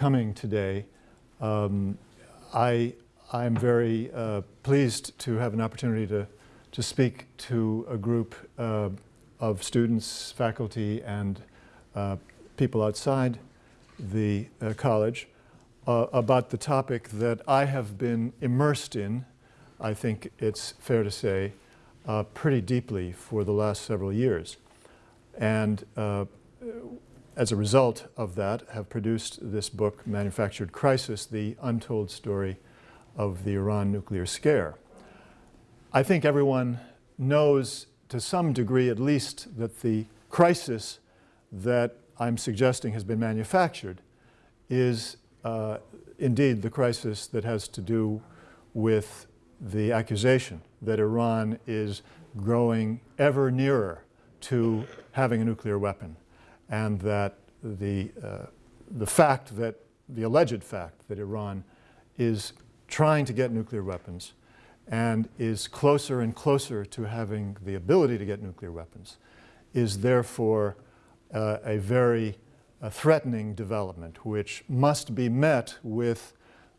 coming today. Um, I, I'm very uh, pleased to have an opportunity to, to speak to a group uh, of students, faculty, and uh, people outside the uh, college uh, about the topic that I have been immersed in, I think it's fair to say, pretty deeply for the last several years. And as a result of that, have produced this book, Manufactured Crisis, The Untold Story of the Iran Nuclear Scare. I think everyone knows to some degree at least that the crisis that I'm suggesting has been manufactured is uh, indeed the crisis that has to do with the accusation that Iran is growing ever nearer to having a nuclear weapon and that the, uh, the fact that, the alleged fact that Iran is trying to get nuclear weapons and is closer and closer to having the ability to get nuclear weapons is therefore uh, a very uh, threatening development which must be met with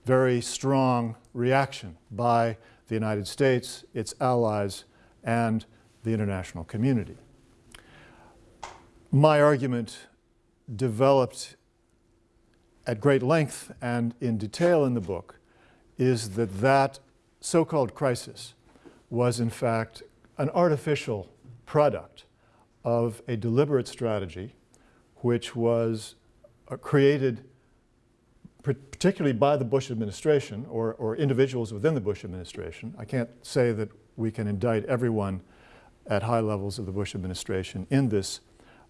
very strong reaction by the United States, its allies, and the international community. My argument developed at great length and in detail in the book is that that so-called crisis was in fact an artificial product of a deliberate strategy which was uh, created particularly by the Bush administration or, or individuals within the Bush administration. I can't say that we can indict everyone at high levels of the Bush administration in this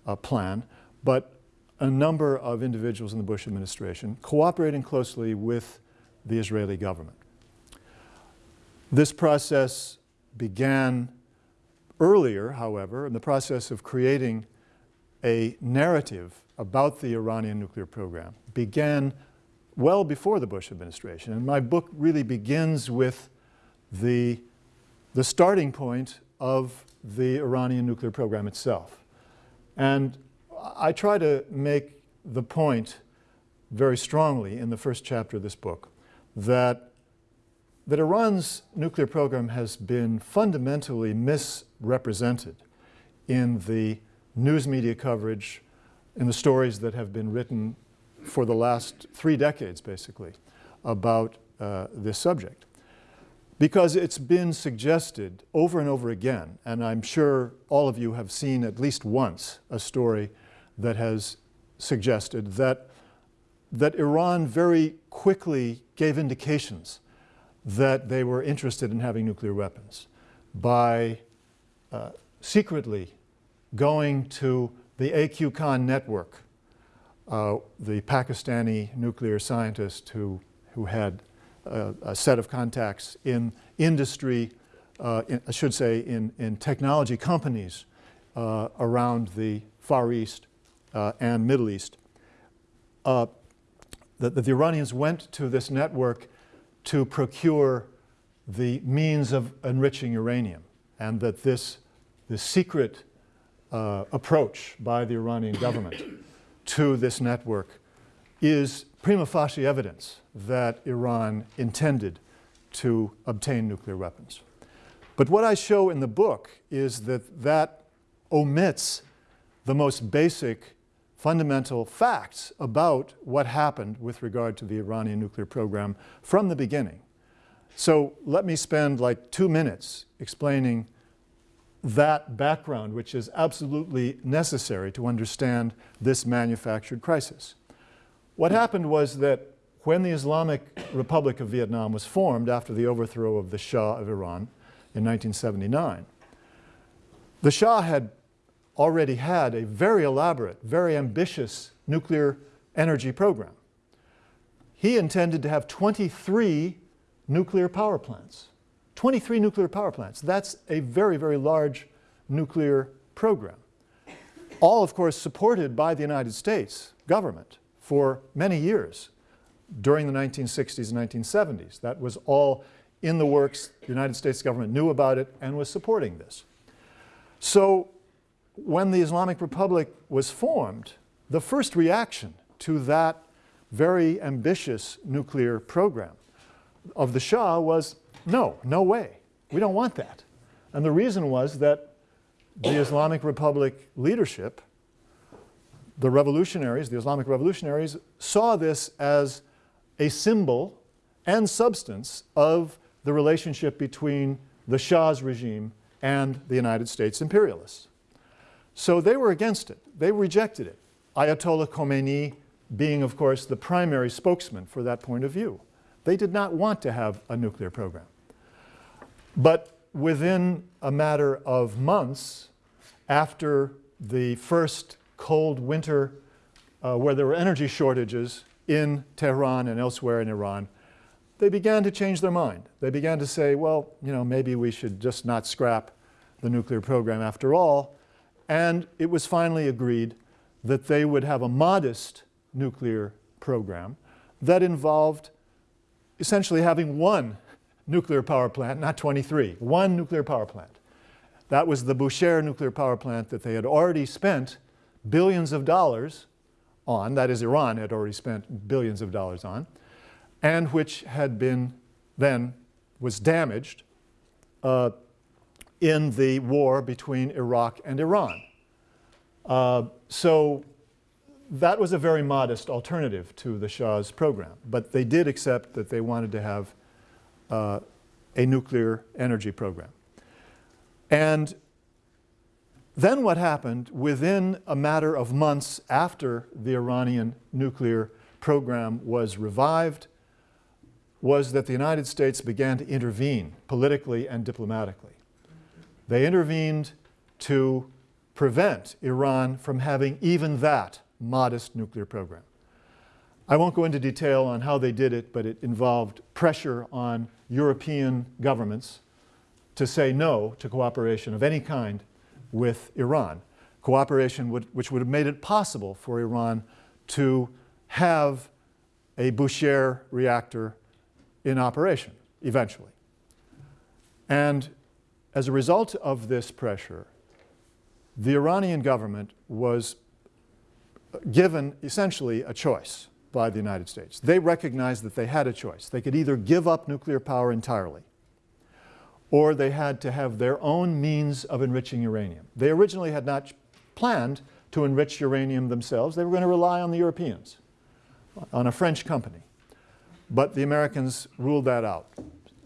uh, plan, but a number of individuals in the Bush administration cooperating closely with the Israeli government. This process began earlier, however, in the process of creating a narrative about the Iranian nuclear program began well before the Bush administration. And my book really begins with the, the starting point of the Iranian nuclear program itself. And I try to make the point very strongly in the first chapter of this book that, that Iran's nuclear program has been fundamentally misrepresented in the news media coverage, in the stories that have been written for the last three decades, basically, about uh, this subject. Because it's been suggested over and over again, and I'm sure all of you have seen at least once a story that has suggested that, that Iran very quickly gave indications that they were interested in having nuclear weapons by uh, secretly going to the A.Q. Khan network uh, the Pakistani nuclear scientist who, who had a, a set of contacts in industry, uh, in, I should say in, in technology companies uh, around the Far East uh, and Middle East. Uh, the, the Iranians went to this network to procure the means of enriching uranium and that this, this secret uh, approach by the Iranian government to this network is prima facie evidence that Iran intended to obtain nuclear weapons. But what I show in the book is that that omits the most basic fundamental facts about what happened with regard to the Iranian nuclear program from the beginning. So let me spend like two minutes explaining that background, which is absolutely necessary to understand this manufactured crisis. What happened was that when the Islamic Republic of Vietnam was formed after the overthrow of the Shah of Iran in 1979, the Shah had already had a very elaborate, very ambitious nuclear energy program. He intended to have 23 nuclear power plants. 23 nuclear power plants. That's a very, very large nuclear program. All, of course, supported by the United States government for many years during the 1960s and 1970s. That was all in the works. The United States government knew about it and was supporting this. So when the Islamic Republic was formed, the first reaction to that very ambitious nuclear program of the Shah was no, no way. We don't want that. And the reason was that the Islamic Republic leadership, the revolutionaries, the Islamic revolutionaries, saw this as a symbol and substance of the relationship between the Shah's regime and the United States imperialists. So they were against it. They rejected it. Ayatollah Khomeini being, of course, the primary spokesman for that point of view. They did not want to have a nuclear program. But within a matter of months after the first cold winter uh, where there were energy shortages in Tehran and elsewhere in Iran, they began to change their mind. They began to say, well, you know, maybe we should just not scrap the nuclear program after all. And it was finally agreed that they would have a modest nuclear program that involved essentially having one nuclear power plant, not 23, one nuclear power plant. That was the Bushehr nuclear power plant that they had already spent billions of dollars on, that is Iran had already spent billions of dollars on, and which had been then was damaged uh, in the war between Iraq and Iran. Uh, so that was a very modest alternative to the Shah's program, but they did accept that they wanted to have uh, a nuclear energy program. And then what happened within a matter of months after the Iranian nuclear program was revived was that the United States began to intervene politically and diplomatically. They intervened to prevent Iran from having even that modest nuclear program. I won't go into detail on how they did it, but it involved pressure on European governments to say no to cooperation of any kind with Iran. Cooperation would, which would have made it possible for Iran to have a Bushehr reactor in operation eventually. And as a result of this pressure, the Iranian government was given essentially a choice by the United States. They recognized that they had a choice. They could either give up nuclear power entirely or they had to have their own means of enriching uranium. They originally had not planned to enrich uranium themselves. They were going to rely on the Europeans, on a French company. But the Americans ruled that out.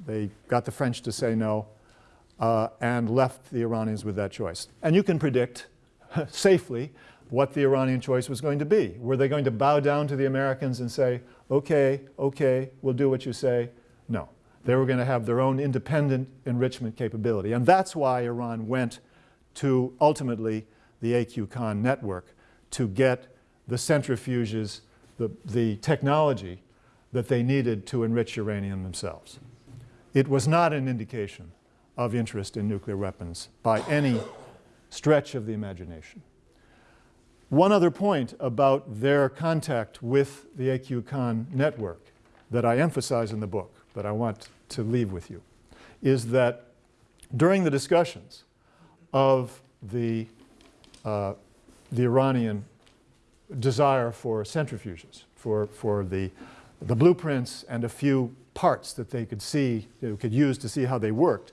They got the French to say no uh, and left the Iranians with that choice. And you can predict safely what the Iranian choice was going to be. Were they going to bow down to the Americans and say, okay, okay, we'll do what you say? No. They were going to have their own independent enrichment capability. And that's why Iran went to ultimately the AQ Khan network to get the centrifuges, the, the technology that they needed to enrich uranium themselves. It was not an indication of interest in nuclear weapons by any stretch of the imagination. One other point about their contact with the AQ Khan network that I emphasize in the book, that I want to leave with you, is that during the discussions of the, uh, the Iranian desire for centrifuges, for, for the, the blueprints and a few parts that they could see, know, could use to see how they worked,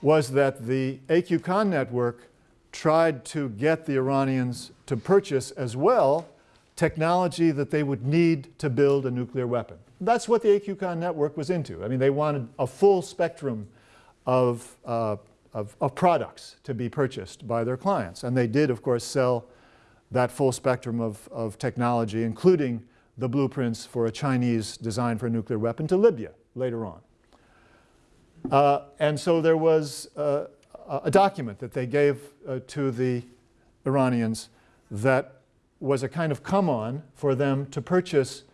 was that the AQ Khan network tried to get the Iranians to purchase as well technology that they would need to build a nuclear weapon. That's what the AQ Khan network was into. I mean, they wanted a full spectrum of, uh, of, of, products to be purchased by their clients. And they did, of course, sell that full spectrum of, of technology, including the blueprints for a Chinese design for a nuclear weapon to Libya later on. Uh, and so there was uh, a document that they gave uh, to the Iranians that was a kind of come on for them to purchase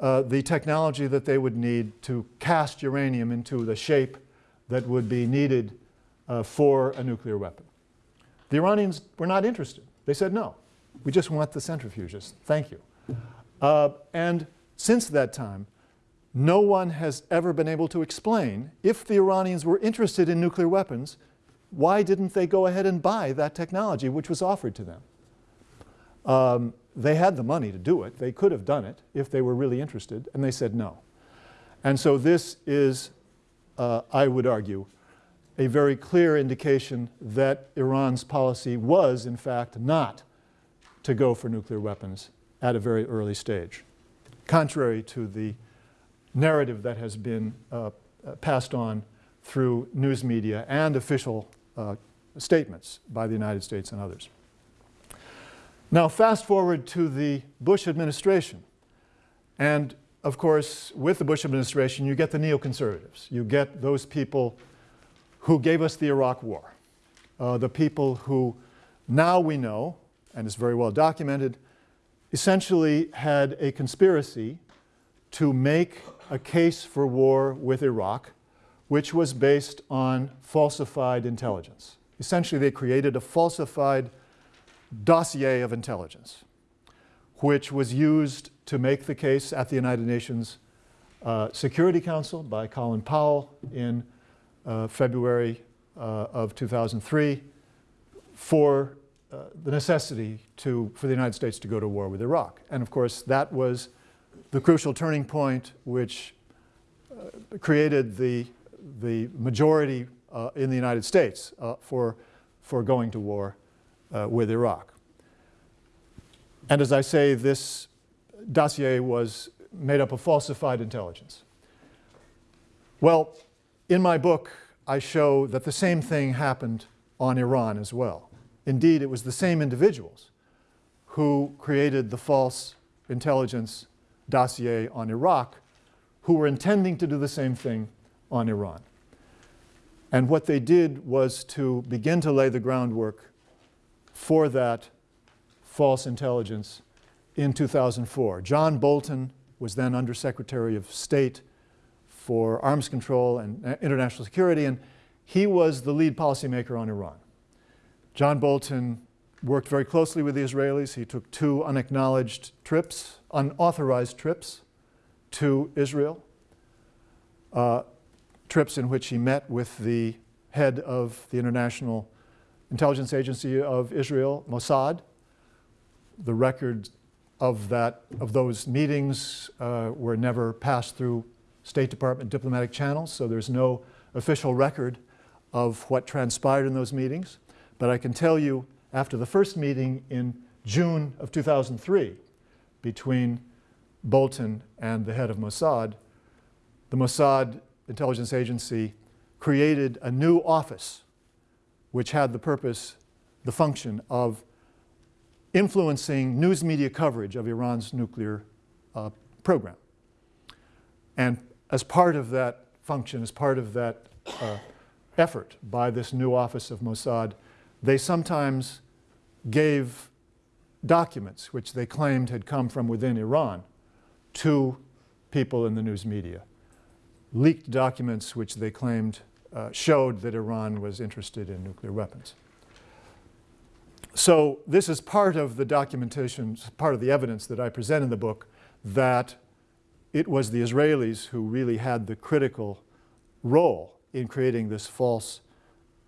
uh, the technology that they would need to cast uranium into the shape that would be needed uh, for a nuclear weapon. The Iranians were not interested. They said, no, we just want the centrifuges. Thank you. Uh, and since that time, no one has ever been able to explain if the Iranians were interested in nuclear weapons, why didn't they go ahead and buy that technology which was offered to them? Um, they had the money to do it. They could have done it if they were really interested, and they said no. And so this is, uh, I would argue, a very clear indication that Iran's policy was, in fact, not to go for nuclear weapons at a very early stage, contrary to the narrative that has been uh, passed on through news media and official uh, statements by the United States and others. Now, fast forward to the Bush administration. And of course, with the Bush administration, you get the neoconservatives. You get those people who gave us the Iraq War, uh, the people who now we know, and it's very well documented, essentially had a conspiracy to make a case for war with Iraq, which was based on falsified intelligence. Essentially, they created a falsified dossier of intelligence, which was used to make the case at the United Nations uh, Security Council by Colin Powell in uh, February uh, of 2003 for uh, the necessity to, for the United States to go to war with Iraq. And of course, that was the crucial turning point which uh, created the, the majority uh, in the United States for, for going to war uh, with Iraq. And as I say, this dossier was made up of falsified intelligence. Well, in my book, I show that the same thing happened on Iran as well. Indeed, it was the same individuals who created the false intelligence dossier on Iraq who were intending to do the same thing on Iran. And what they did was to begin to lay the groundwork for that false intelligence in 2004. John Bolton was then Undersecretary of State for Arms Control and uh, International Security, and he was the lead policymaker on Iran. John Bolton worked very closely with the Israelis. He took two unacknowledged trips, unauthorized trips to Israel, uh, trips in which he met with the head of the International Intelligence Agency of Israel, Mossad. The records of, that, of those meetings uh, were never passed through State Department diplomatic channels, so there's no official record of what transpired in those meetings. But I can tell you, after the first meeting in June of 2003 between Bolton and the head of Mossad, the Mossad intelligence agency created a new office which had the purpose, the function of influencing news media coverage of Iran's nuclear uh, program. And as part of that function, as part of that uh, effort by this new office of Mossad, they sometimes gave documents which they claimed had come from within Iran to people in the news media. Leaked documents which they claimed uh, showed that Iran was interested in nuclear weapons. So this is part of the documentation, part of the evidence that I present in the book that it was the Israelis who really had the critical role in creating this false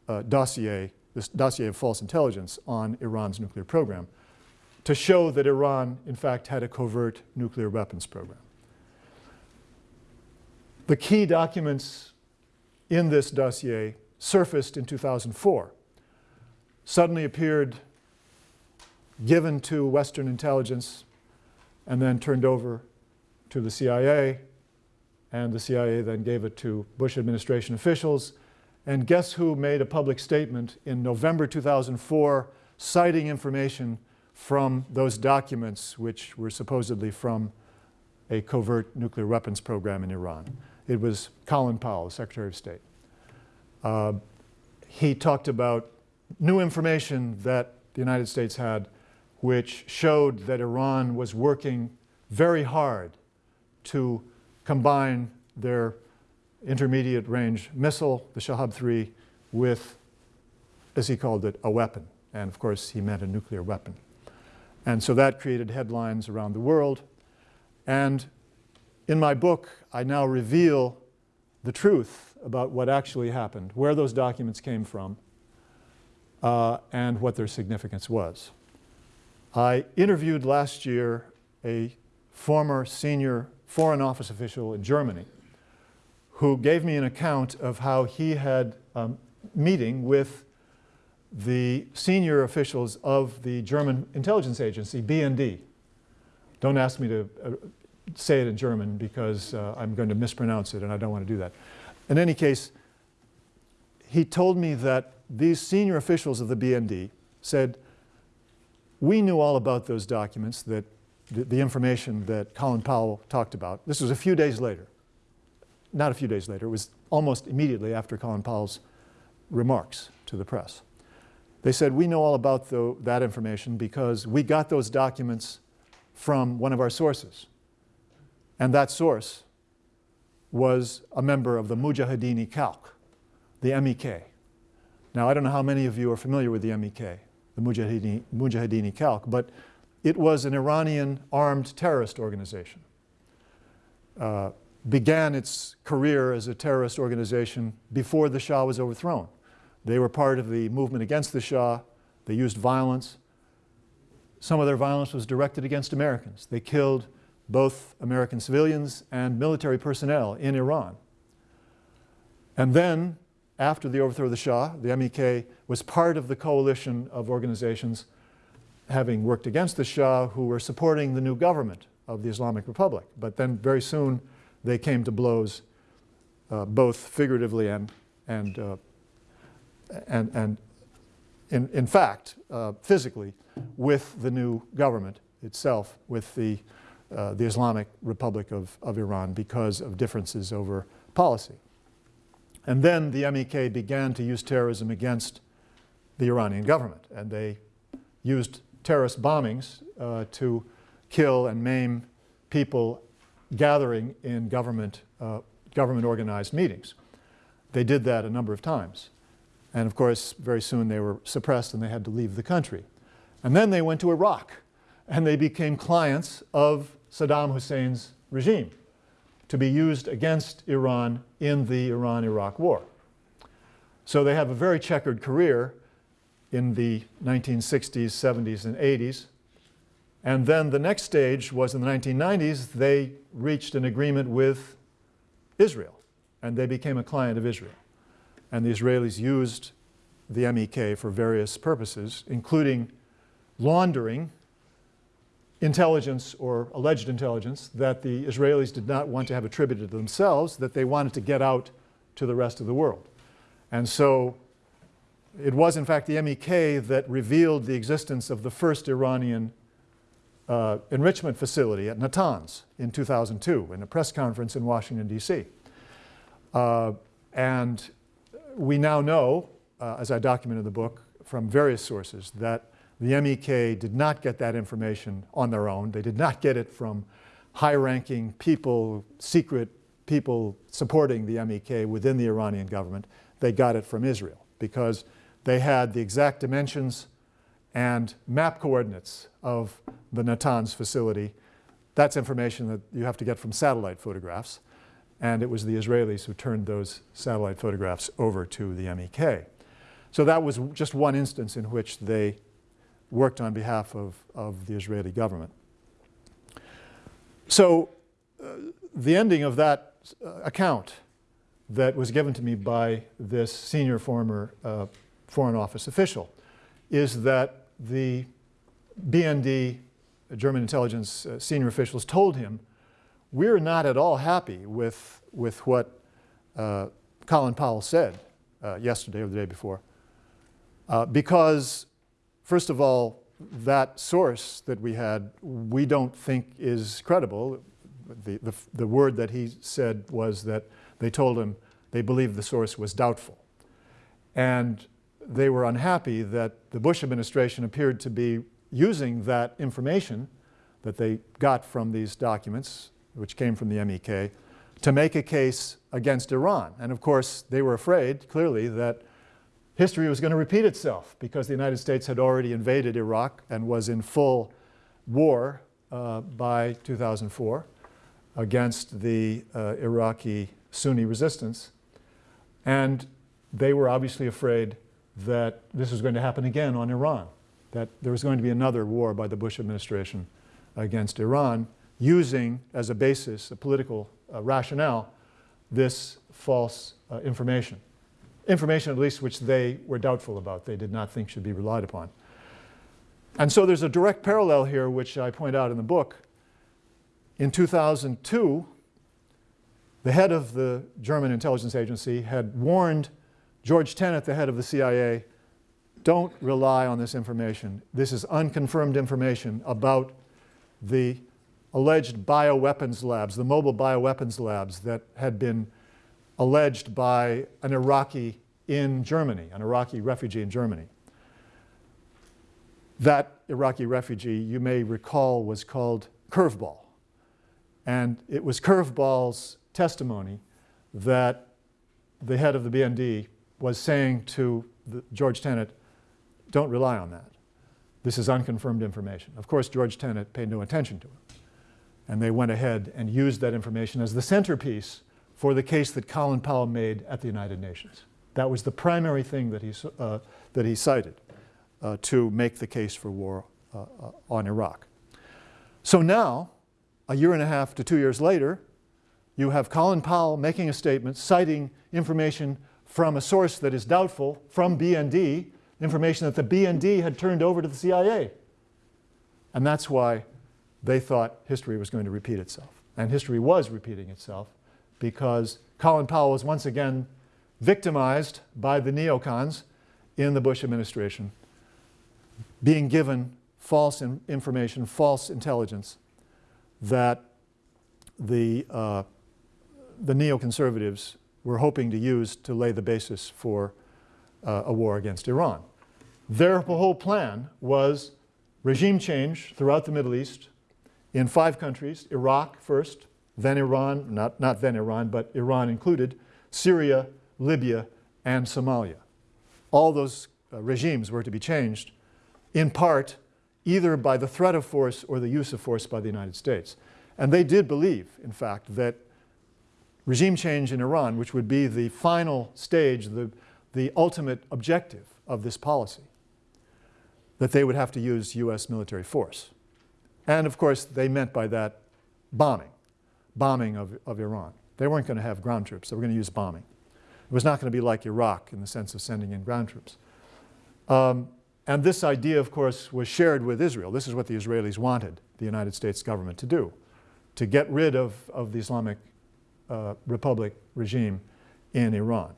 uh, dossier, this dossier of false intelligence on Iran's nuclear program to show that Iran, in fact, had a covert nuclear weapons program. The key documents in this dossier surfaced in 2004, suddenly appeared given to Western intelligence and then turned over to the CIA, and the CIA then gave it to Bush administration officials. And guess who made a public statement in November 2004 citing information from those documents which were supposedly from a covert nuclear weapons program in Iran? It was Colin Powell, Secretary of State. Uh, he talked about new information that the United States had which showed that Iran was working very hard to combine their intermediate range missile, the Shahab-3, with, as he called it, a weapon. And of course, he meant a nuclear weapon. And so that created headlines around the world. And in my book, I now reveal the truth about what actually happened, where those documents came from, uh, and what their significance was. I interviewed last year a former senior foreign office official in Germany who gave me an account of how he had a um, meeting with the senior officials of the German intelligence agency, BND. Don't ask me to uh, say it in German because uh, I'm going to mispronounce it and I don't want to do that. In any case, he told me that these senior officials of the BND said, we knew all about those documents, that the, the information that Colin Powell talked about. This was a few days later. Not a few days later, it was almost immediately after Colin Powell's remarks to the press. They said, we know all about the, that information because we got those documents from one of our sources. And that source was a member of the Mujahideen Khalq, the MEK. Now, I don't know how many of you are familiar with the MEK, the Mujahideen, Mujahideen Khalq, but it was an Iranian armed terrorist organization. Uh, began its career as a terrorist organization before the Shah was overthrown. They were part of the movement against the Shah. They used violence. Some of their violence was directed against Americans. They killed both American civilians and military personnel in Iran. And then, after the overthrow of the Shah, the MEK was part of the coalition of organizations having worked against the Shah who were supporting the new government of the Islamic Republic. But then very soon they came to blows, uh, both figuratively and, and uh, and, and in, in fact, uh, physically, with the new government itself, with the, uh, the Islamic Republic of, of Iran because of differences over policy. And then the MEK began to use terrorism against the Iranian government, and they used terrorist bombings uh, to kill and maim people gathering in government, uh, government organized meetings. They did that a number of times. And of course, very soon they were suppressed and they had to leave the country. And then they went to Iraq and they became clients of Saddam Hussein's regime to be used against Iran in the Iran-Iraq war. So they have a very checkered career in the 1960s, 70s, and 80s. And then the next stage was in the 1990s, they reached an agreement with Israel, and they became a client of Israel. And the Israelis used the MEK for various purposes, including laundering intelligence or alleged intelligence that the Israelis did not want to have attributed to themselves, that they wanted to get out to the rest of the world. And so it was in fact the MEK that revealed the existence of the first Iranian uh, enrichment facility at Natanz in 2002 in a press conference in Washington, D.C. Uh, and we now know, uh, as I document in the book, from various sources that the MEK did not get that information on their own. They did not get it from high-ranking people, secret people supporting the MEK within the Iranian government. They got it from Israel because they had the exact dimensions and map coordinates of the Natanz facility. That's information that you have to get from satellite photographs and it was the Israelis who turned those satellite photographs over to the MEK. So that was just one instance in which they worked on behalf of, of the Israeli government. So uh, the ending of that uh, account that was given to me by this senior former uh, Foreign Office official is that the BND, German intelligence uh, senior officials told him we're not at all happy with, with what uh, Colin Powell said uh, yesterday or the day before. Because, first of all, that source that we had, we don't think is credible. The, the, the word that he said was that they told him they believed the source was doubtful. And they were unhappy that the Bush administration appeared to be using that information that they got from these documents which came from the MEK, to make a case against Iran. And of course, they were afraid, clearly, that history was going to repeat itself because the United States had already invaded Iraq and was in full war uh, by 2004 against the uh, Iraqi Sunni resistance. And they were obviously afraid that this was going to happen again on Iran. that there was going to be another war by the Bush administration against Iran using as a basis, a political uh, rationale, this false uh, information. Information, at least, which they were doubtful about, they did not think should be relied upon. And so there's a direct parallel here, which I point out in the book. In 2002, the head of the German intelligence agency had warned George Tenet, the head of the CIA, don't rely on this information. This is unconfirmed information about the alleged bioweapons labs, the mobile bioweapons labs that had been alleged by an Iraqi in Germany, an Iraqi refugee in Germany. That Iraqi refugee, you may recall, was called Curveball. And it was Curveball's testimony that the head of the BND was saying to George Tenet, don't rely on that. This is unconfirmed information. Of course, George Tenet paid no attention to it. And they went ahead and used that information as the centerpiece for the case that Colin Powell made at the United Nations. That was the primary thing that he, uh, that he cited uh, to make the case for war uh, uh, on Iraq. So now, a year and a half to two years later, you have Colin Powell making a statement citing information from a source that is doubtful from BND, information that the BND had turned over to the CIA. And that's why they thought history was going to repeat itself. And history was repeating itself because Colin Powell was once again victimized by the neocons in the Bush administration, being given false in information, false intelligence that the, uh, the neoconservatives were hoping to use to lay the basis for uh, a war against Iran. Their whole plan was regime change throughout the Middle East in five countries, Iraq first, then Iran, not, not then Iran, but Iran included, Syria, Libya, and Somalia. All those uh, regimes were to be changed in part either by the threat of force or the use of force by the United States. And they did believe, in fact, that regime change in Iran, which would be the final stage, the, the ultimate objective of this policy, that they would have to use US military force. And of course, they meant by that bombing, bombing of, of Iran. They weren't going to have ground troops, they were going to use bombing. It was not going to be like Iraq in the sense of sending in ground troops. Um, and this idea, of course, was shared with Israel. This is what the Israelis wanted the United States government to do, to get rid of, of the Islamic uh, Republic regime in Iran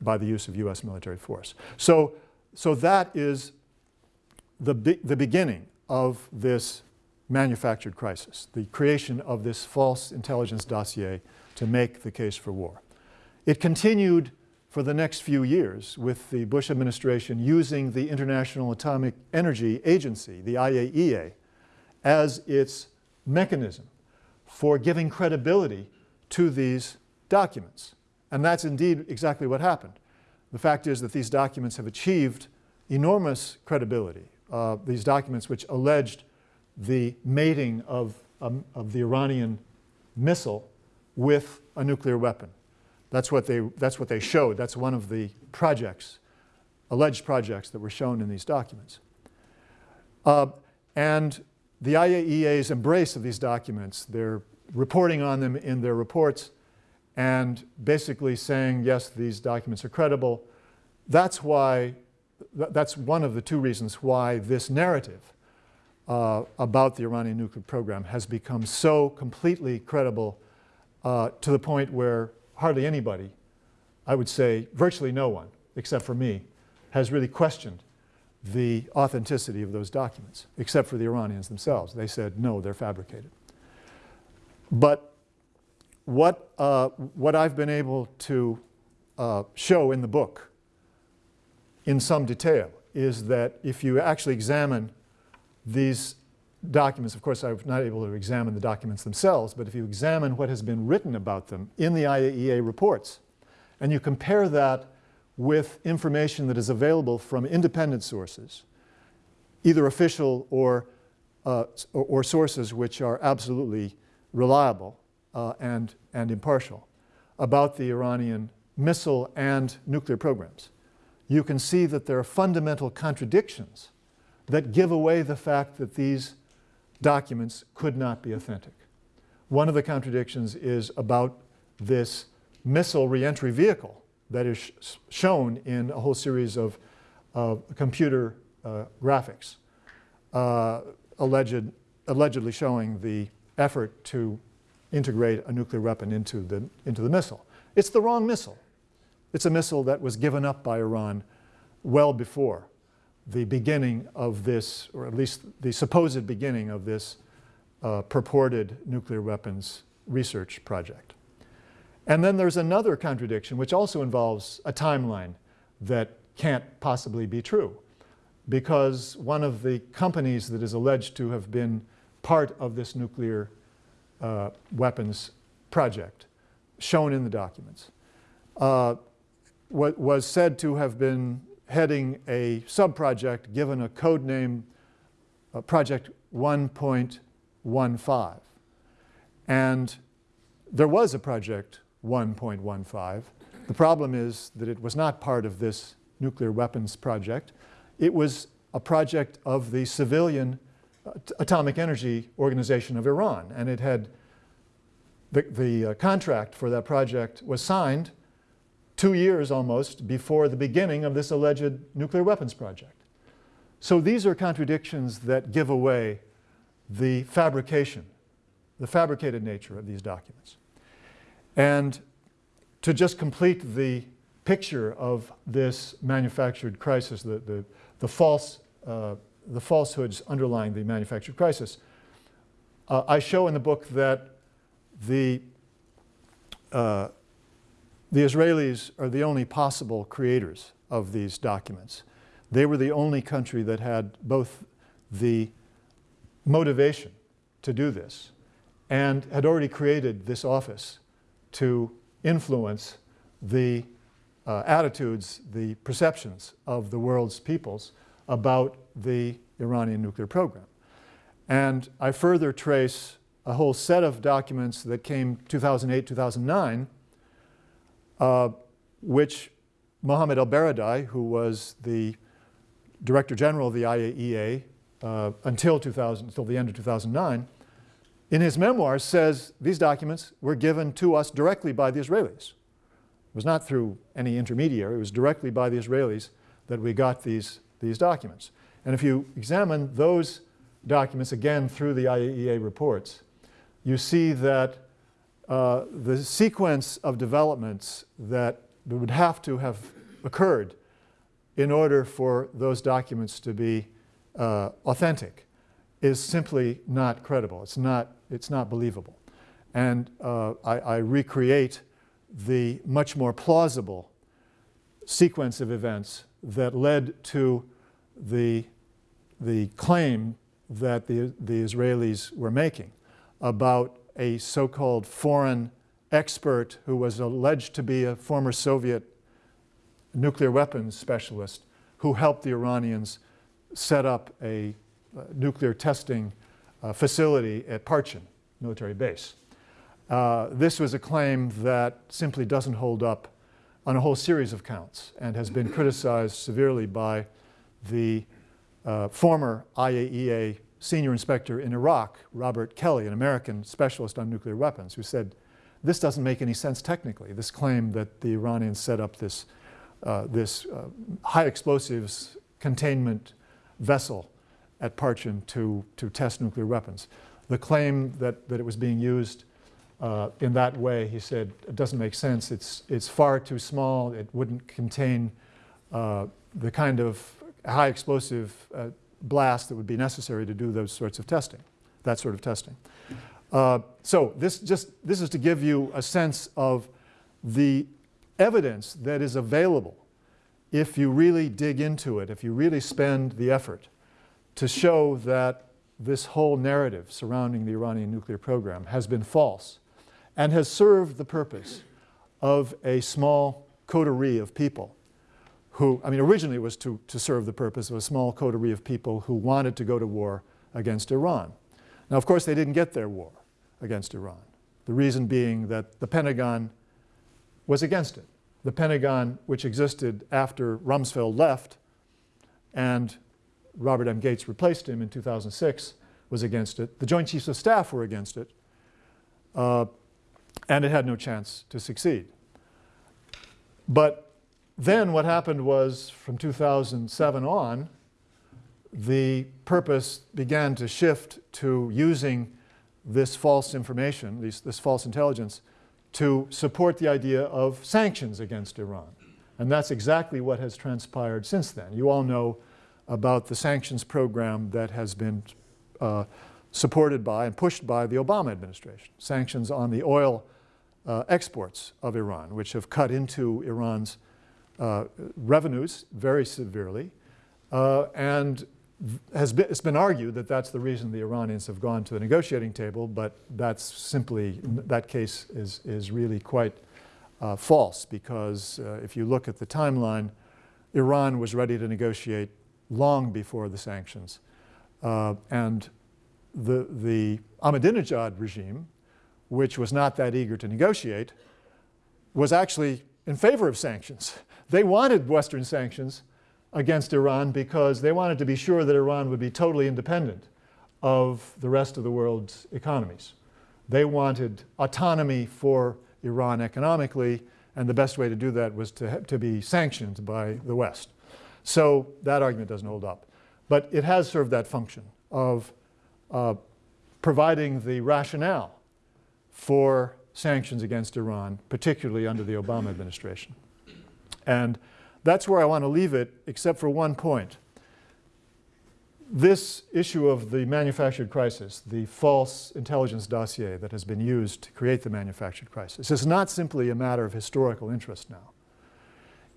by the use of US military force. So, so that is the, be the beginning of this manufactured crisis, the creation of this false intelligence dossier to make the case for war. It continued for the next few years with the Bush administration using the International Atomic Energy Agency, the IAEA, as its mechanism for giving credibility to these documents. And that's indeed exactly what happened. The fact is that these documents have achieved enormous credibility. Uh, these documents which alleged the mating of, um, of the Iranian missile with a nuclear weapon. That's what, they, that's what they showed. That's one of the projects, alleged projects that were shown in these documents. Uh, and the IAEA's embrace of these documents, they're reporting on them in their reports and basically saying, yes, these documents are credible. That's why, that's one of the two reasons why this narrative uh, about the Iranian nuclear program has become so completely credible uh, to the point where hardly anybody, I would say virtually no one, except for me, has really questioned the authenticity of those documents, except for the Iranians themselves. They said, no, they're fabricated. But what, uh, what I've been able to uh, show in the book in some detail is that if you actually examine these documents, of course, I'm not able to examine the documents themselves, but if you examine what has been written about them in the IAEA reports, and you compare that with information that is available from independent sources, either official or, uh, or, or, sources which are absolutely reliable uh, and, and impartial about the Iranian missile and nuclear programs, you can see that there are fundamental contradictions that give away the fact that these documents could not be authentic. One of the contradictions is about this missile reentry vehicle that is sh shown in a whole series of, computer uh, graphics, uh, alleged, allegedly showing the effort to integrate a nuclear weapon into the, into the missile. It's the wrong missile. It's a missile that was given up by Iran well before the beginning of this, or at least the supposed beginning of this uh, purported nuclear weapons research project. And then there's another contradiction, which also involves a timeline that can't possibly be true, because one of the companies that is alleged to have been part of this nuclear uh, weapons project, shown in the documents, uh, was said to have been heading a sub-project given a code name, uh, Project 1.15. And there was a Project 1.15. The problem is that it was not part of this nuclear weapons project. It was a project of the civilian uh, Atomic Energy Organization of Iran. And it had, the, the uh, contract for that project was signed two years almost before the beginning of this alleged nuclear weapons project. So these are contradictions that give away the fabrication, the fabricated nature of these documents. And to just complete the picture of this manufactured crisis, the, the, the false, uh, the falsehoods underlying the manufactured crisis, uh, I show in the book that the uh, the Israelis are the only possible creators of these documents. They were the only country that had both the motivation to do this and had already created this office to influence the uh, attitudes, the perceptions of the world's peoples about the Iranian nuclear program. And I further trace a whole set of documents that came 2008, 2009 uh, which Mohammed El-Baradei, who was the Director General of the IAEA uh, until, 2000, until the end of 2009, in his memoirs says these documents were given to us directly by the Israelis. It was not through any intermediary, it was directly by the Israelis that we got these, these documents. And if you examine those documents again through the IAEA reports, you see that uh, the sequence of developments that would have to have occurred in order for those documents to be uh, authentic is simply not credible. It's not, it's not believable. And uh, I, I, recreate the much more plausible sequence of events that led to the, the claim that the, the Israelis were making about a so-called foreign expert who was alleged to be a former Soviet nuclear weapons specialist who helped the Iranians set up a uh, nuclear testing uh, facility at Parchin military base. Uh, this was a claim that simply doesn't hold up on a whole series of counts and has been criticized severely by the uh, former IAEA senior inspector in Iraq, Robert Kelley, an American specialist on nuclear weapons, who said, this doesn't make any sense technically, this claim that the Iranians set up this, uh, this uh, high explosives containment vessel at Parchin to, to test nuclear weapons. The claim that, that it was being used uh, in that way, he said, it doesn't make sense. It's, it's far too small. It wouldn't contain uh, the kind of high explosive uh, blast that would be necessary to do those sorts of testing, that sort of testing. Uh, so this, just, this is to give you a sense of the evidence that is available if you really dig into it, if you really spend the effort to show that this whole narrative surrounding the Iranian nuclear program has been false and has served the purpose of a small coterie of people who, I mean, originally it was to, to serve the purpose of a small coterie of people who wanted to go to war against Iran. Now, of course, they didn't get their war against Iran. The reason being that the Pentagon was against it. The Pentagon, which existed after Rumsfeld left, and Robert M. Gates replaced him in 2006, was against it. The Joint Chiefs of Staff were against it. Uh, and it had no chance to succeed. But then what happened was from 2007 on, the purpose began to shift to using this false information, this, this false intelligence, to support the idea of sanctions against Iran. And that's exactly what has transpired since then. You all know about the sanctions program that has been uh, supported by and pushed by the Obama administration. Sanctions on the oil uh, exports of Iran, which have cut into Iran's uh, revenues very severely. Uh, and has been, it's been argued that that's the reason the Iranians have gone to the negotiating table, but that's simply, that case is, is really quite uh, false because uh, if you look at the timeline, Iran was ready to negotiate long before the sanctions. Uh, and the, the Ahmadinejad regime, which was not that eager to negotiate, was actually in favor of sanctions. They wanted Western sanctions against Iran because they wanted to be sure that Iran would be totally independent of the rest of the world's economies. They wanted autonomy for Iran economically, and the best way to do that was to, to be sanctioned by the West. So that argument doesn't hold up. But it has served that function of uh, providing the rationale for sanctions against Iran, particularly under the Obama administration. And that's where I want to leave it, except for one point. This issue of the manufactured crisis, the false intelligence dossier that has been used to create the manufactured crisis, is not simply a matter of historical interest now.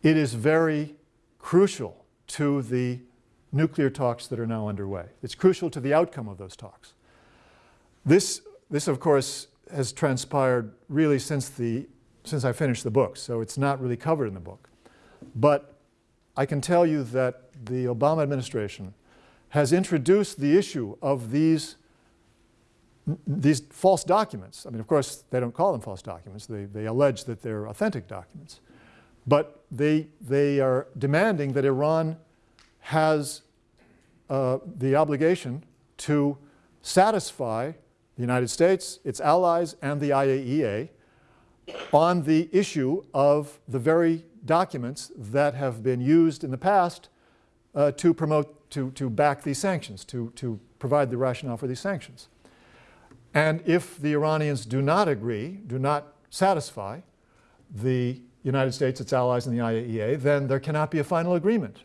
It is very crucial to the nuclear talks that are now underway. It's crucial to the outcome of those talks. This, this of course, has transpired really since, the, since I finished the book, so it's not really covered in the book. But I can tell you that the Obama administration has introduced the issue of these, these false documents. I mean, of course, they don't call them false documents. They, they allege that they're authentic documents. But they, they are demanding that Iran has uh, the obligation to satisfy the United States, its allies, and the IAEA on the issue of the very documents that have been used in the past uh, to promote, to, to back these sanctions, to, to provide the rationale for these sanctions. And if the Iranians do not agree, do not satisfy the United States, its allies, and the IAEA, then there cannot be a final agreement.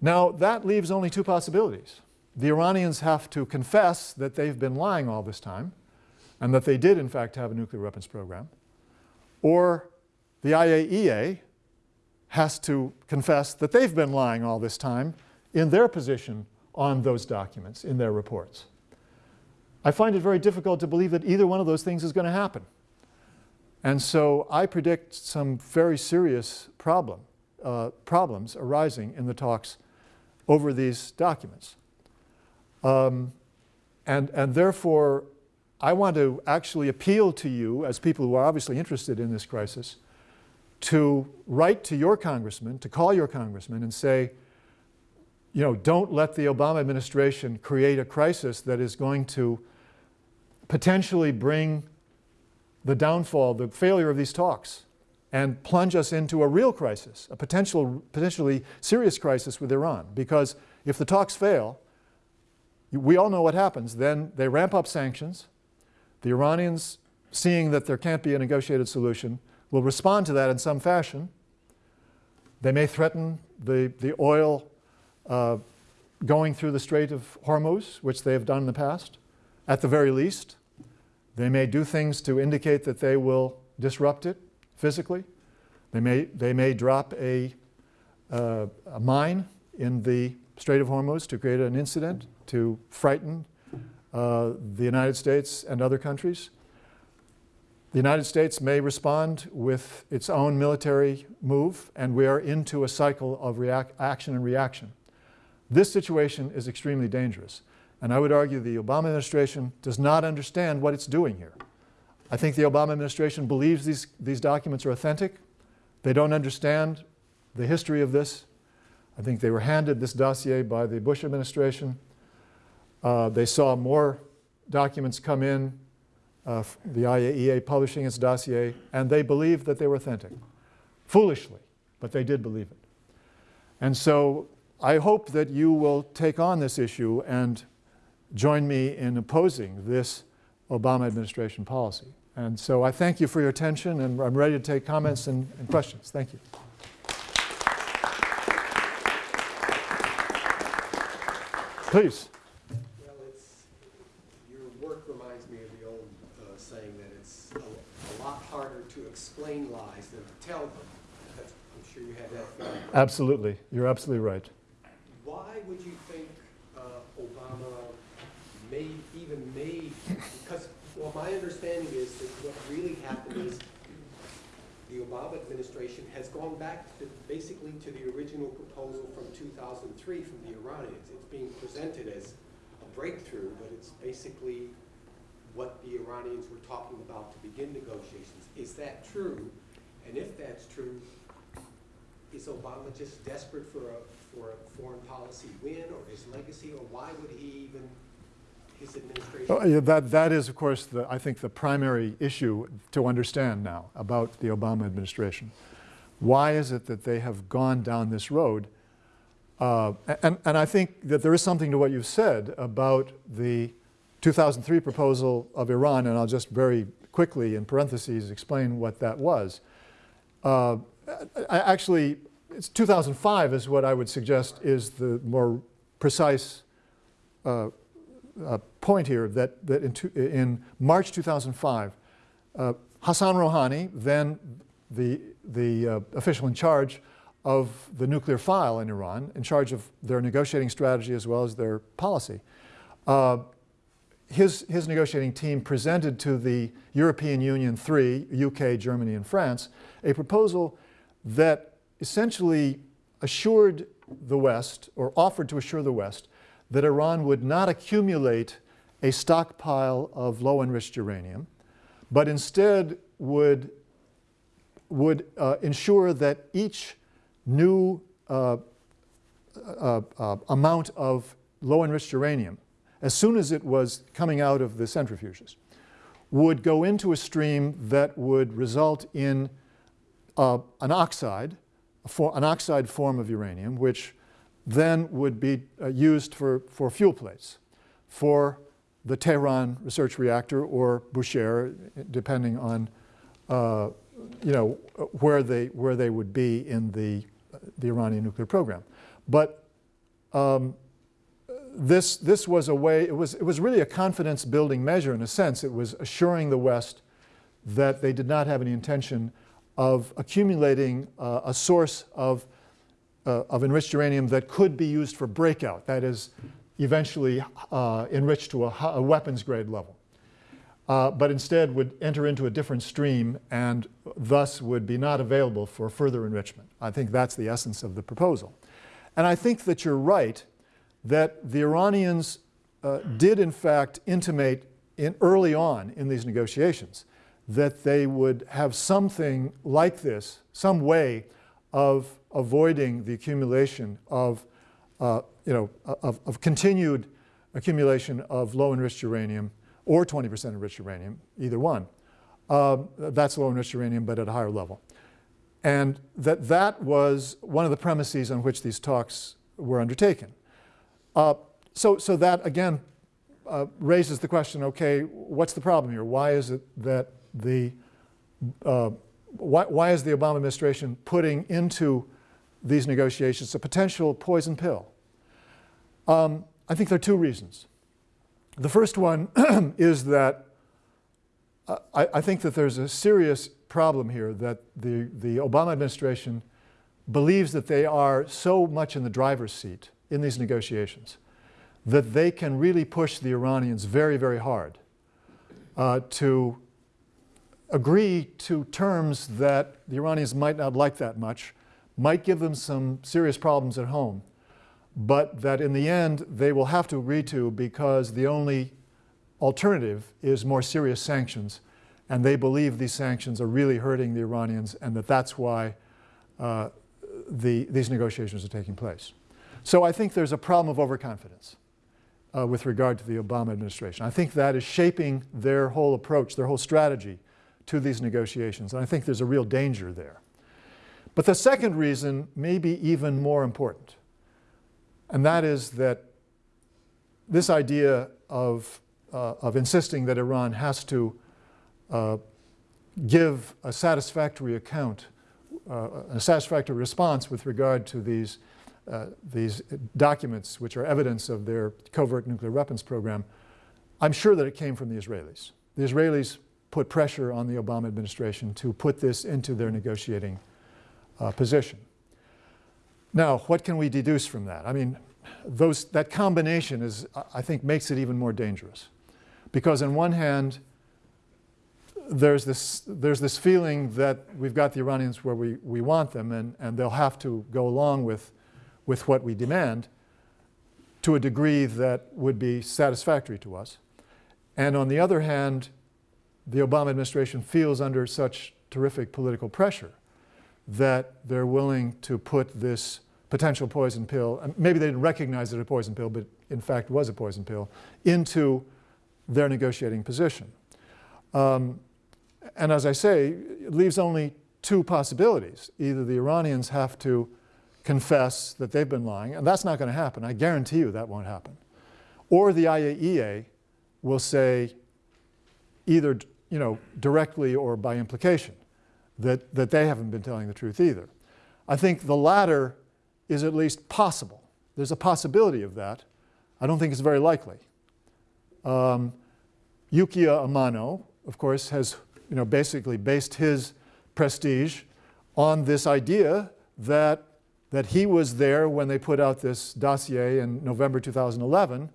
Now, that leaves only two possibilities. The Iranians have to confess that they've been lying all this time and that they did, in fact, have a nuclear weapons program, or the IAEA has to confess that they've been lying all this time in their position on those documents, in their reports. I find it very difficult to believe that either one of those things is going to happen. And so I predict some very serious problem, uh, problems arising in the talks over these documents. Um, and, and therefore, I want to actually appeal to you as people who are obviously interested in this crisis to write to your congressman, to call your congressman and say, you know, don't let the Obama administration create a crisis that is going to potentially bring the downfall, the failure of these talks and plunge us into a real crisis, a potential, potentially serious crisis with Iran. Because if the talks fail, we all know what happens. Then they ramp up sanctions. The Iranians, seeing that there can't be a negotiated solution, will respond to that in some fashion. They may threaten the, the oil uh, going through the Strait of Hormuz, which they have done in the past, at the very least. They may do things to indicate that they will disrupt it physically. They may, they may drop a, uh, a mine in the Strait of Hormuz to create an incident, to frighten uh, the United States and other countries. The United States may respond with its own military move, and we are into a cycle of action and reaction. This situation is extremely dangerous, and I would argue the Obama administration does not understand what it's doing here. I think the Obama administration believes these, these documents are authentic. They don't understand the history of this. I think they were handed this dossier by the Bush administration. Uh, they saw more documents come in, uh, the IAEA publishing its dossier, and they believed that they were authentic. Foolishly, but they did believe it. And so I hope that you will take on this issue and join me in opposing this Obama administration policy. And so I thank you for your attention, and I'm ready to take comments and, and questions. Thank you. Please. Well, it's, your work reminds me of the old uh, saying that it's a, a lot harder to explain lies than to tell them. That's, I'm sure you have that feeling. Absolutely. You're absolutely right. Why would you think uh, Obama made, even made, because, well, my understanding is that what really happened is the Obama administration has gone back to, basically to the original proposal from 2003 from the Iranians. It's being presented as a breakthrough, but it's basically what the Iranians were talking about to begin negotiations. Is that true? And if that's true, is Obama just desperate for a, for a foreign policy win or his legacy, or why would he even, his administration? Oh, yeah, that, that is, of course, the, I think the primary issue to understand now about the Obama administration. Why is it that they have gone down this road? Uh, and, and I think that there is something to what you've said about the 2003 proposal of Iran, and I'll just very quickly, in parentheses, explain what that was. Uh, actually, it's 2005 is what I would suggest is the more precise uh, uh, point here, that, that in, in March 2005, uh, Hassan Rouhani, then the, the uh, official in charge of the nuclear file in Iran, in charge of their negotiating strategy as well as their policy, uh, his, his negotiating team presented to the European Union, three, UK, Germany, and France, a proposal that essentially assured the West, or offered to assure the West, that Iran would not accumulate a stockpile of low enriched uranium, but instead would, would uh, ensure that each new uh, uh, uh amount of low enriched uranium, as soon as it was coming out of the centrifuges, would go into a stream that would result in uh, an oxide, for, an oxide form of uranium, which then would be uh, used for, for fuel plates for the Tehran research reactor or Bushehr, depending on uh, you know, where they, where they would be in the, the Iranian nuclear program. But um, this, this was a way, it was, it was really a confidence building measure in a sense. It was assuring the West that they did not have any intention of accumulating uh, a source of, uh, of enriched uranium that could be used for breakout, that is, eventually uh, enriched to a, a, weapons grade level. Uh, but instead would enter into a different stream and thus would be not available for further enrichment. I think that's the essence of the proposal. And I think that you're right that the Iranians uh, did in fact intimate in early on in these negotiations that they would have something like this, some way of avoiding the accumulation of, uh, you know, of, of, continued accumulation of low enriched uranium or 20% enriched uranium, either one. Uh, that's low enriched uranium, but at a higher level. And that that was one of the premises on which these talks were undertaken. Uh, so, so that again uh, raises the question, okay, what's the problem here? Why is it that the, uh, why, why is the Obama administration putting into these negotiations a potential poison pill? Um, I think there are two reasons. The first one is that uh, I, I, think that there's a serious problem here that the, the Obama administration believes that they are so much in the driver's seat in these negotiations that they can really push the Iranians very, very hard uh, to agree to terms that the Iranians might not like that much, might give them some serious problems at home, but that in the end they will have to agree to because the only alternative is more serious sanctions. And they believe these sanctions are really hurting the Iranians and that that's why uh, the, these negotiations are taking place. So I think there's a problem of overconfidence uh, with regard to the Obama administration. I think that is shaping their whole approach, their whole strategy to these negotiations. And I think there's a real danger there. But the second reason may be even more important. And that is that this idea of, uh, of insisting that Iran has to uh, give a satisfactory account, uh, a satisfactory response with regard to these, uh, these documents which are evidence of their covert nuclear weapons program, I'm sure that it came from the Israelis. The Israelis put pressure on the Obama administration to put this into their negotiating uh, position. Now, what can we deduce from that? I mean, those, that combination is, I think, makes it even more dangerous. Because on one hand, there's this, there's this feeling that we've got the Iranians where we, we want them and, and they'll have to go along with, with what we demand to a degree that would be satisfactory to us. And on the other hand, the Obama administration feels under such terrific political pressure that they're willing to put this potential poison pill, and maybe they didn't recognize it a poison pill, but in fact was a poison pill, into their negotiating position. Um, and as I say, it leaves only two possibilities. Either the Iranians have to confess that they've been lying, and that's not going to happen. I guarantee you that won't happen. Or the IAEA will say either you know, directly or by implication that, that they haven't been telling the truth either. I think the latter is at least possible. There's a possibility of that. I don't think it's very likely. Um, Yukiya Amano, of course, has you know, basically based his prestige on this idea that, that he was there when they put out this dossier in November 2011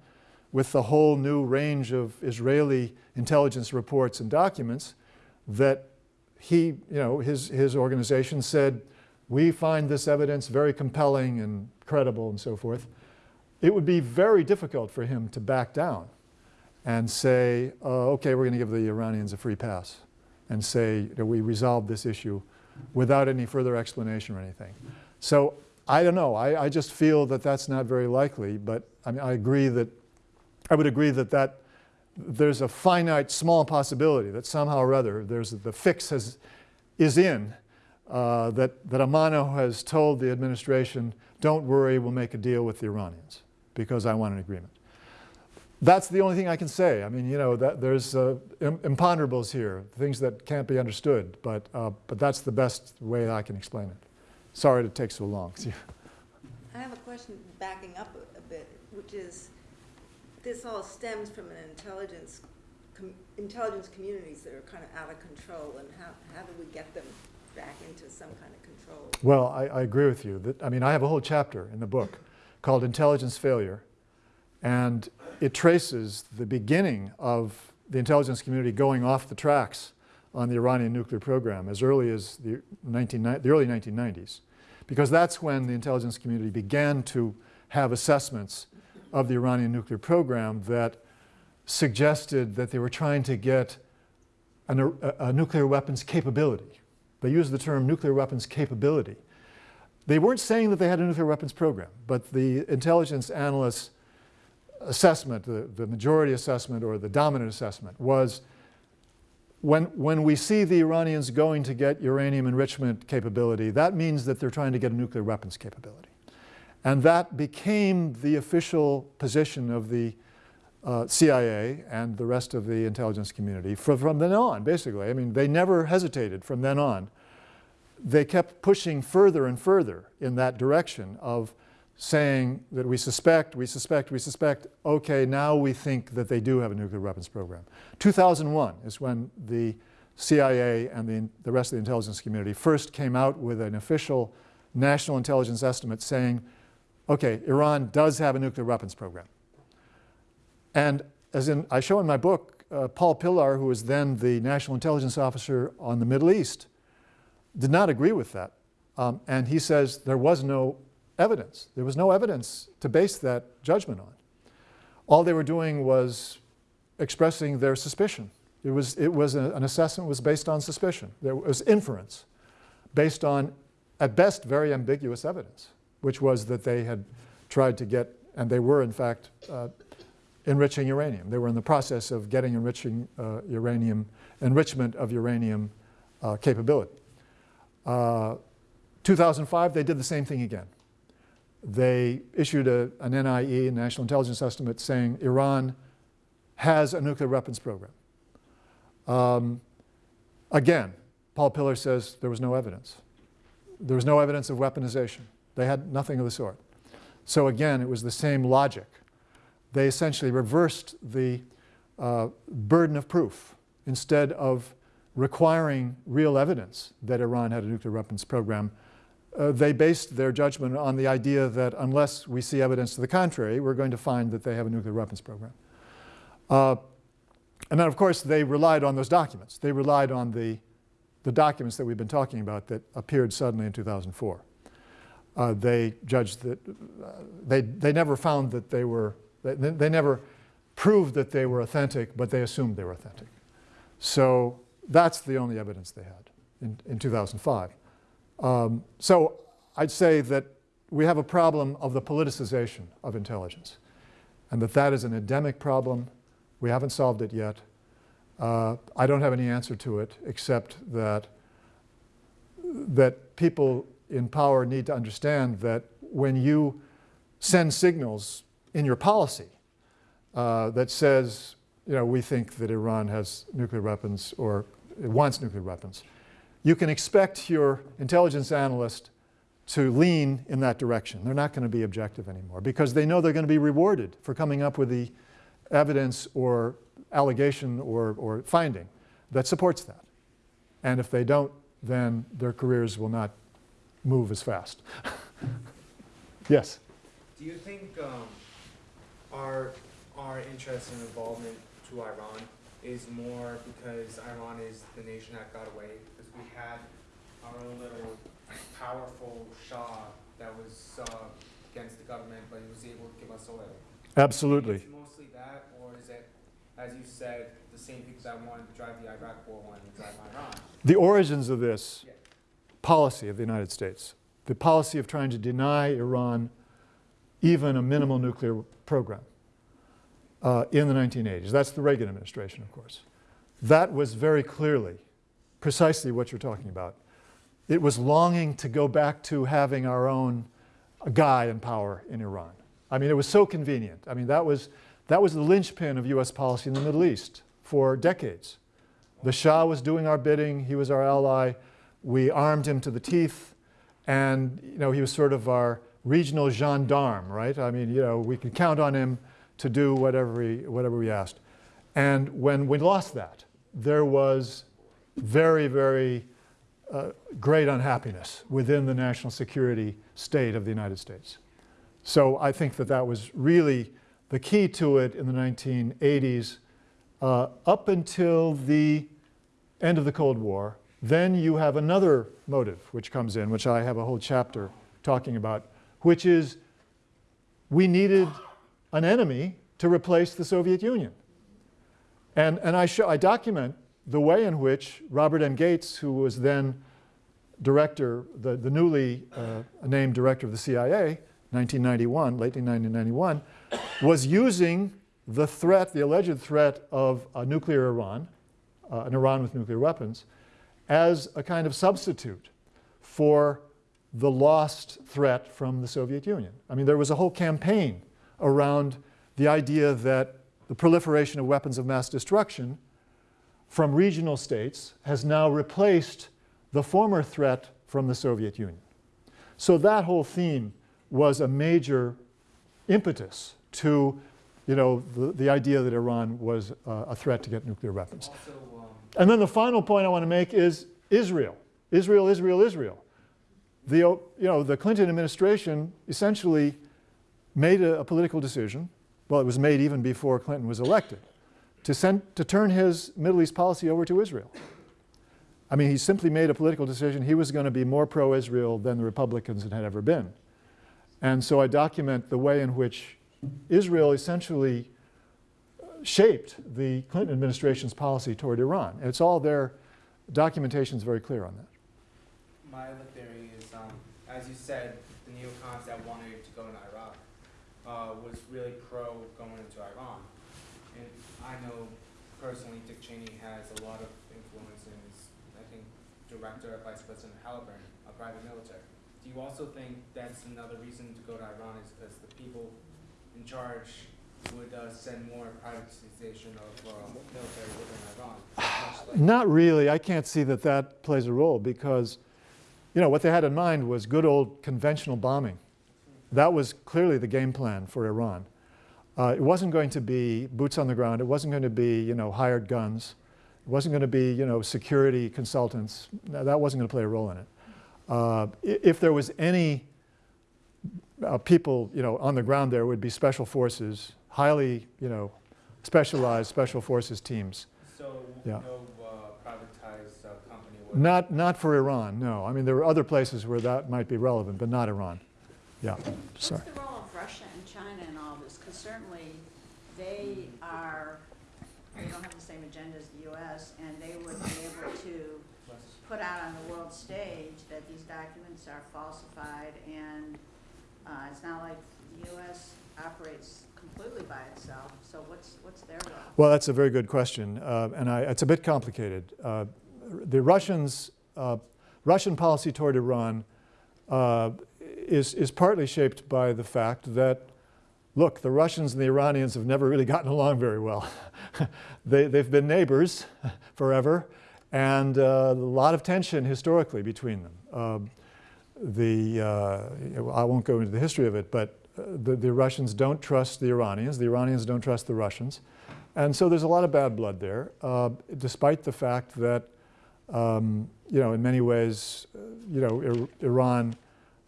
with the whole new range of Israeli intelligence reports and documents that he, you know, his, his organization said, we find this evidence very compelling and credible and so forth. It would be very difficult for him to back down and say, uh, okay, we're going to give the Iranians a free pass and say that we resolved this issue without any further explanation or anything. So I don't know. I, I just feel that that's not very likely, but I mean, I agree that, I would agree that that there's a finite small possibility that somehow or other there's the fix has, is in uh, that, that Amano has told the administration, don't worry, we'll make a deal with the Iranians because I want an agreement. That's the only thing I can say. I mean, you know, that there's uh, imponderables here, things that can't be understood, but, uh, but that's the best way I can explain it. Sorry to take so long. I have a question backing up a, a bit, which is, this all stems from an intelligence, com intelligence communities that are kind of out of control, and how, how do we get them back into some kind of control. Well, I, I agree with you. That, I mean, I have a whole chapter in the book called Intelligence Failure, and it traces the beginning of the intelligence community going off the tracks on the Iranian nuclear program as early as the, 19, the early 1990s, because that's when the intelligence community began to have assessments of the Iranian nuclear program that suggested that they were trying to get an, a, a nuclear weapons capability they used the term nuclear weapons capability. They weren't saying that they had a nuclear weapons program, but the intelligence analysts' assessment, the, the majority assessment or the dominant assessment was when, when we see the Iranians going to get uranium enrichment capability, that means that they're trying to get a nuclear weapons capability. And that became the official position of the uh, CIA and the rest of the intelligence community from, from then on, basically. I mean, they never hesitated from then on. They kept pushing further and further in that direction of saying that we suspect, we suspect, we suspect, okay, now we think that they do have a nuclear weapons program. 2001 is when the CIA and the, the rest of the intelligence community first came out with an official national intelligence estimate saying, okay, Iran does have a nuclear weapons program. And as in, I show in my book, uh, Paul Pillar, who was then the national intelligence officer on the Middle East, did not agree with that. Um, and he says there was no evidence. There was no evidence to base that judgment on. All they were doing was expressing their suspicion. It was, it was a, an assessment was based on suspicion. There was inference based on at best, very ambiguous evidence, which was that they had tried to get, and they were in fact uh, enriching uranium. They were in the process of getting enriching uh, uranium, enrichment of uranium uh, capability. Uh, 2005, they did the same thing again. They issued a, an NIE, National Intelligence Estimate, saying Iran has a nuclear weapons program. Um, again, Paul Pillar says there was no evidence. There was no evidence of weaponization. They had nothing of the sort. So again, it was the same logic. They essentially reversed the uh, burden of proof. Instead of requiring real evidence that Iran had a nuclear weapons program, uh, they based their judgment on the idea that unless we see evidence to the contrary, we're going to find that they have a nuclear weapons program. Uh, and then, of course, they relied on those documents. They relied on the, the documents that we've been talking about that appeared suddenly in 2004. Uh, they judged that uh, they, they never found that they were, they, they never proved that they were authentic, but they assumed they were authentic. So that's the only evidence they had in, in 2005. Um, so I'd say that we have a problem of the politicization of intelligence and that that is an endemic problem. We haven't solved it yet. Uh, I don't have any answer to it except that, that people in power need to understand that when you send signals in your policy uh, that says, you know, we think that Iran has nuclear weapons or it wants nuclear weapons, you can expect your intelligence analyst to lean in that direction. They're not going to be objective anymore because they know they're going to be rewarded for coming up with the evidence or allegation or, or finding that supports that. And if they don't, then their careers will not move as fast. yes? Do you think um, our our interest and involvement to Iran is more because Iran is the nation that got away? We had our own little powerful Shah that was uh, against the government, but he was able to give us oil. Absolutely. Mostly that, or is it, as you said, the same people that wanted to drive the Iraq war wanted to drive Iran? The origins of this Yeah. policy of the United States, the policy of trying to deny Iran even a minimal nuclear program uh, in the 1980s. That's the Reagan administration, of course. That was very clearly precisely what you're talking about. It was longing to go back to having our own guy in power in Iran. I mean, it was so convenient. I mean, that was, that was the linchpin of US policy in the Middle East for decades. The Shah was doing our bidding, he was our ally, we armed him to the teeth, and you know, he was sort of our regional gendarme, right? I mean, you know, we could count on him to do whatever we, whatever we asked. And when we lost that, there was very, very uh, great unhappiness within the national security state of the United States. So I think that that was really the key to it in the 1980s uh, up until the end of the Cold War. Then you have another motive which comes in, which I have a whole chapter talking about, which is we needed an enemy to replace the Soviet Union. And, and I, show, I document the way in which Robert M. Gates, who was then director, the, the newly uh, named director of the CIA, 1991, late 1991, was using the threat, the alleged threat of a nuclear Iran, uh, an Iran with nuclear weapons, as a kind of substitute for the lost threat from the Soviet Union. I mean, there was a whole campaign around the idea that the proliferation of weapons of mass destruction from regional states has now replaced the former threat from the Soviet Union. So that whole theme was a major impetus to you know, the, the idea that Iran was uh, a threat to get nuclear weapons. Also, um, And then the final point I want to make is Israel. Israel, Israel, Israel. The, you know, the Clinton administration essentially made a, a political decision, well, it was made even before Clinton was elected, to, send, to turn his Middle East policy over to Israel. I mean, he simply made a political decision. He was going to be more pro-Israel than the Republicans had ever been. And so I document the way in which Israel essentially shaped the Clinton administration's policy toward Iran. It's all there, documentation is very clear on that. my other theory is, um, as you said, the neocons that wanted to go into Iraq, uh, was really pro going into Iran. I know personally Dick Cheney has a lot of influence and is, I think, director of Vice President Halliburton, a private military. Do you also think that's another reason to go to Iran is because the people in charge would, uh, send more privatization of, uh, military within Iran? Not really. I can't see that that plays a role because, you know, what they had in mind was good old conventional bombing. That was clearly the game plan for Iran. Uh, it wasn't going to be boots on the ground. It wasn't going to be, you know, hired guns. It wasn't going to be, you know, security consultants. No, That wasn't going to play a role in it. Uh, if there was any uh, people, you know, on the ground there would be special forces, highly, you know, specialized special forces teams. So, Yeah. no, uh, privatized, uh, company would? Not, not for Iran, no. I mean, there are other places where that might be relevant, but not Iran. Yeah, sorry. What's the role of Russia and China in all this? Because certainly they are, they don't have the same agenda as the US, and they would be able to put out on the world stage that these documents are falsified, and uh, it's not like the US operates completely by itself, so what's, what's their role? Well, that's a very good question, uh, and I, it's a bit complicated. Uh, the Russians, uh, Russian policy toward Iran uh, is, is partly shaped by the fact that, look, the Russians and the Iranians have never really gotten along very well. they, they've been neighbors forever, and uh, a lot of tension historically between them. Um, the, uh, I won't go into the history of it, but uh, the, the Russians don't trust the Iranians, the Iranians don't trust the Russians. And so there's a lot of bad blood there, uh, despite the fact that, um, you know, in many ways, uh, you know, Ir- Iran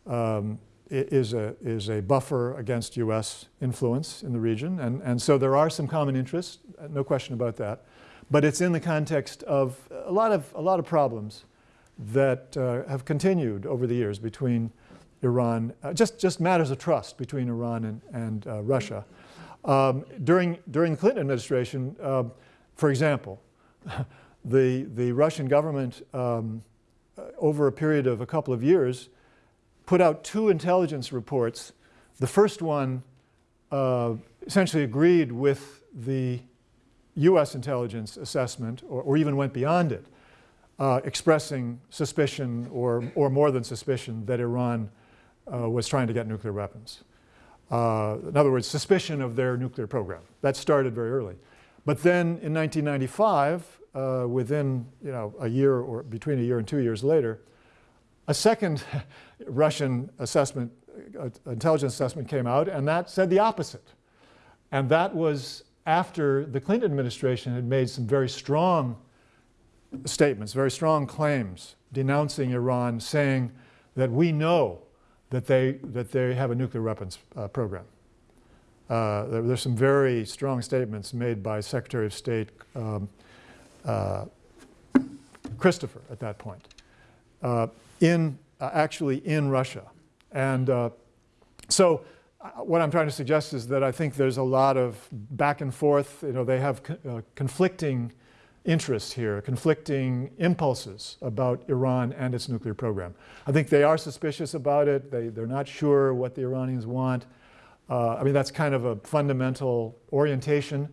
um, is, a, is a buffer against US influence in the region. And, and so there are some common interests, uh, no question about that. But it's in the context of a lot of, a lot of problems that uh, have continued over the years between Iran, uh, just, just matters of trust between Iran and, and uh, Russia. Um, during, during the Clinton administration, uh, for example, the, the Russian government, um, uh, over a period of a couple of years, put out two intelligence reports. The first one uh, essentially agreed with the US intelligence assessment, or, or even went beyond it, uh, expressing suspicion or, or more than suspicion that Iran uh, was trying to get nuclear weapons. Uh, in other words, suspicion of their nuclear program. That started very early. But then in 1995, uh, within you know, a year or between a year and two years later, a second Russian assessment, uh, intelligence assessment came out, and that said the opposite. And that was after the Clinton administration had made some very strong statements, very strong claims denouncing Iran, saying that we know that they, that they have a nuclear weapons uh, program. Uh, there, there's some very strong statements made by Secretary of State um, uh, Christopher at that point, uh, in, uh, actually in Russia. And uh, so uh, what I'm trying to suggest is that I think there's a lot of back and forth. You know, they have co- uh, conflicting interests here, conflicting impulses about Iran and its nuclear program. I think they are suspicious about it. They, they're not sure what the Iranians want. Uh, I mean, that's kind of a fundamental orientation.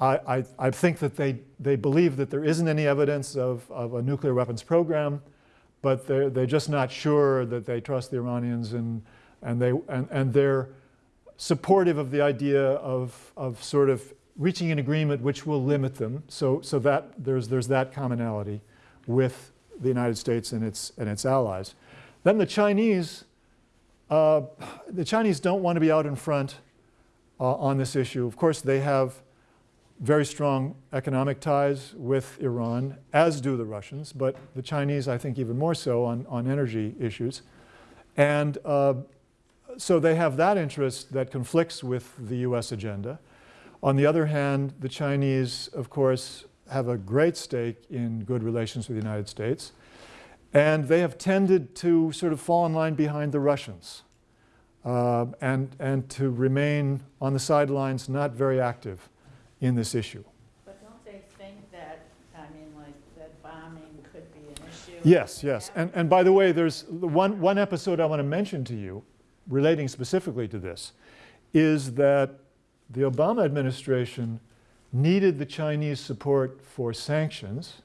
I, I, I think that they, they believe that there isn't any evidence of, of a nuclear weapons program, but they're, they're just not sure that they trust the Iranians and, and, they, and, and they're supportive of the idea of, of sort of reaching an agreement which will limit them. So, so that there's, there's that commonality with the United States and its, and its allies. Then the Chinese, uh, the Chinese don't want to be out in front uh, on this issue. Of course, they have very strong economic ties with Iran, as do the Russians, but the Chinese, I think, even more so on, on energy issues. And uh, so they have that interest that conflicts with the US agenda. On the other hand, the Chinese, of course, have a great stake in good relations with the United States. And they have tended to sort of fall in line behind the Russians uh, and, and to remain on the sidelines, not very active in this issue. But don't they think that, I mean, like, that bombing could be an issue Yes, yes. And, and by the way, there's one, one episode I want to mention to you relating specifically to this is that the Obama administration needed the Chinese support for sanctions.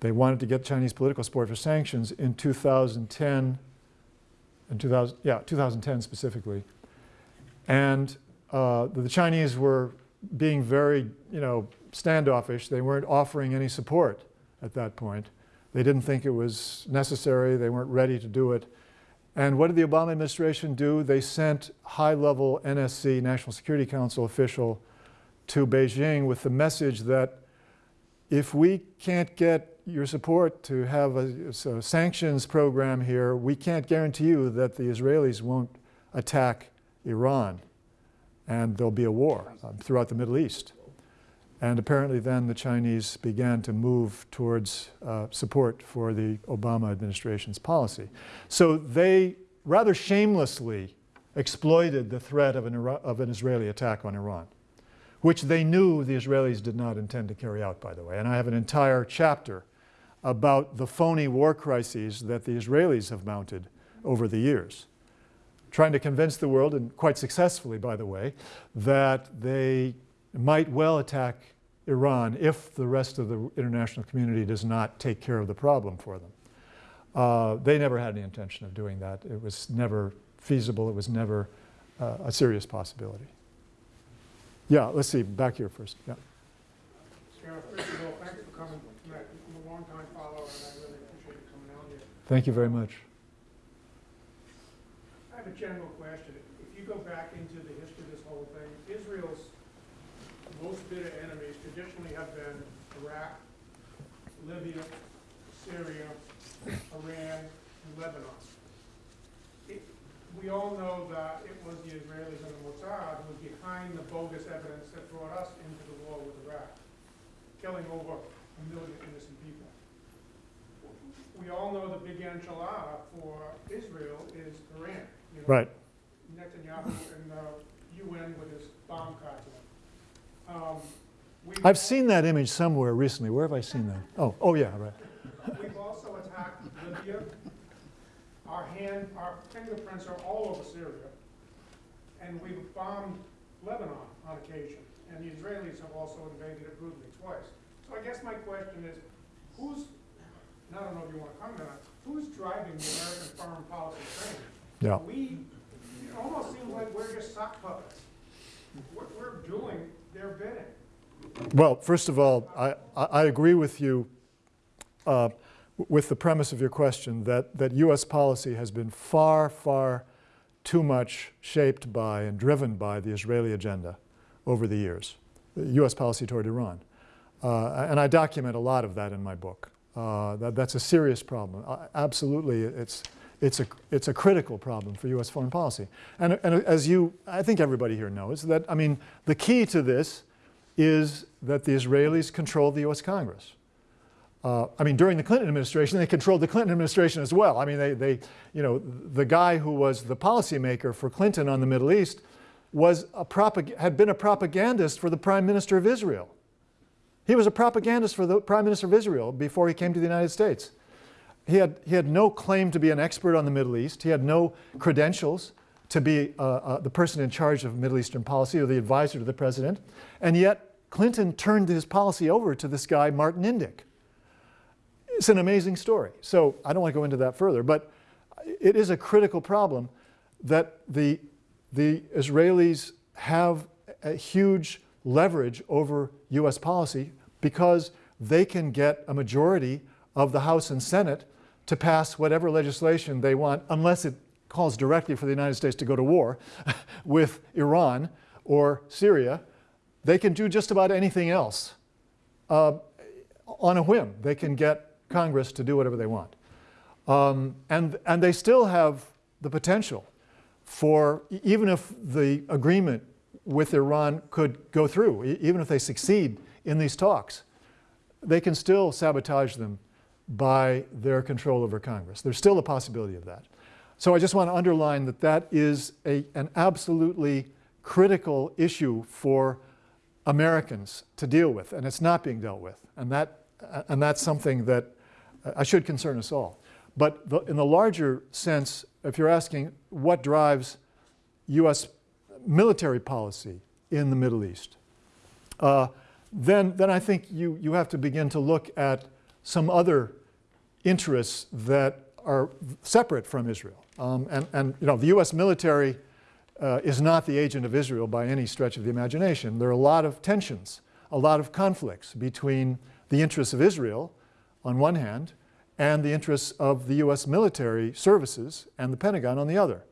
They wanted to get Chinese political support for sanctions in 2010, in 2000, yeah, 2010 specifically. And uh, the Chinese were being very, you know, standoffish. They weren't offering any support at that point. They didn't think it was necessary. They weren't ready to do it. And what did the Obama administration do? They sent high-level NSC, National Security Council official, to Beijing with the message that if we can't get your support to have a, a sanctions program here, we can't guarantee you that the Israelis won't attack Iran and there'll be a war um, throughout the Middle East. And apparently then the Chinese began to move towards uh, support for the Obama administration's policy. So they rather shamelessly exploited the threat of an, of an Israeli attack on Iran, which they knew the Israelis did not intend to carry out, by the way. And I have an entire chapter about the phony war crises that the Israelis have mounted over the years, trying to convince the world, and quite successfully, by the way, that they might well attack Iran if the rest of the international community does not take care of the problem for them. Uh, they never had any intention of doing that. It was never feasible. It was never uh, a serious possibility. Yeah, let's see, back here first. Yeah. First of all, thanks for coming. I'm a longtime follower, and I really appreciate you coming out here. Thank you very much. Have a general question. If you go back into the history of this whole thing, Israel's most bitter enemies traditionally have been Iraq, Libya, Syria, Iran, and Lebanon. It, we all know that it was the Israelis and the Mossad who was behind the bogus evidence that brought us into the war with Iraq, killing over a million innocent people. We all know the big enchilada for Israel is Iran. You know, Right. Netanyahu and the UN with his bomb cartel. Um, I've seen that image somewhere recently. Where have I seen that? Oh, oh yeah, right. We've also attacked Libya. Our hand, our fingerprints are all over Syria. And we've bombed Lebanon on occasion. And the Israelis have also invaded it brutally twice. So I guess my question is, who's, and I don't know if you want to comment on it, who's driving the American foreign policy train? Yeah. We, it almost seems like we're just sock puppets. We're, we're doing their bidding. Well, first of all, I, I I agree with you uh, with the premise of your question that, that U.S. policy has been far, far too much shaped by and driven by the Israeli agenda over the years, the U.S. policy toward Iran. Uh, and I document a lot of that in my book. Uh, that, that's a serious problem. Uh, absolutely, it's, it's, a, it's a critical problem for U.S. foreign policy. And, and as you, I think everybody here knows, that, I mean, the key to this is that the Israelis control the U.S. Congress. Uh, I mean, during the Clinton administration, they controlled the Clinton administration as well. I mean, they, they, you know, the guy who was the policymaker for Clinton on the Middle East was a propag- had been a propagandist for the Prime Minister of Israel. He was a propagandist for the Prime Minister of Israel before he came to the United States. He had, he had no claim to be an expert on the Middle East. He had no credentials to be uh, uh, the person in charge of Middle Eastern policy or the advisor to the president. And yet, Clinton turned his policy over to this guy, Martin Indyk. It's an amazing story. So I don't want to go into that further, but it is a critical problem that the, the Israelis have a huge leverage over US policy because they can get a majority of the House and Senate to pass whatever legislation they want, unless it calls directly for the United States to go to war with Iran or Syria. They can do just about anything else uh, on a whim. They can get Congress to do whatever they want. Um, and, and they still have the potential for, even if the agreement with Iran could go through, even if they succeed in these talks, they can still sabotage them by their control over Congress. There's still a possibility of that. So I just want to underline that that is a, an absolutely critical issue for Americans to deal with, and it's not being dealt with. And, that, and that's something that I should concern us all. But the, in the larger sense, if you're asking what drives U.S. military policy in the Middle East, uh, then, then I think you, you have to begin to look at some other interests that are separate from Israel. Um, and, and you know, the U.S. military uh, is not the agent of Israel by any stretch of the imagination. There are a lot of tensions, a lot of conflicts between the interests of Israel on one hand and the interests of the U.S. military services and the Pentagon on the other.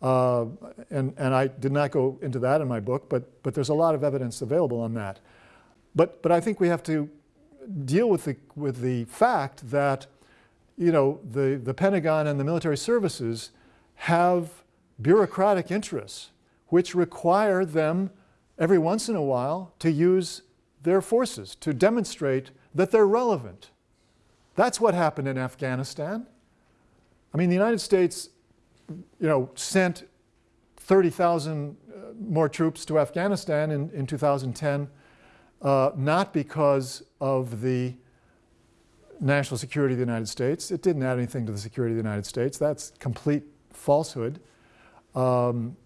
Uh, and, and I did not go into that in my book, but, but there's a lot of evidence available on that. But, but I think we have to deal with the, with the fact that you know, the, the Pentagon and the military services have bureaucratic interests which require them every once in a while to use their forces to demonstrate that they're relevant. That's what happened in Afghanistan. I mean, the United States, you know, sent 30,000 uh, more troops to Afghanistan in, in 2010, uh, not because of the national security of the United States. It didn't add anything to the security of the United States. That's complete falsehood. Um,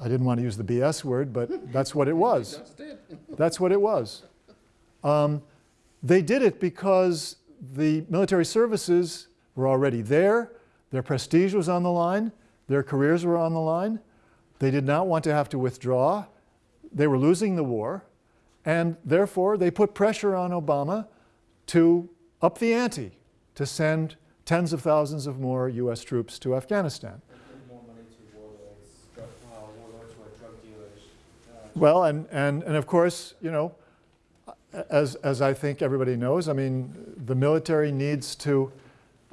I didn't want to use the BS word, but that's what it was. That's what it was. Um, they did it because the military services were already there, their prestige was on the line, their careers were on the line. They did not want to have to withdraw. They were losing the war, and therefore they put pressure on Obama to up the ante to send tens of thousands of more U.S. troops to Afghanistan. Well, and, and, and of course, you know, as, as I think everybody knows, I mean, the military needs to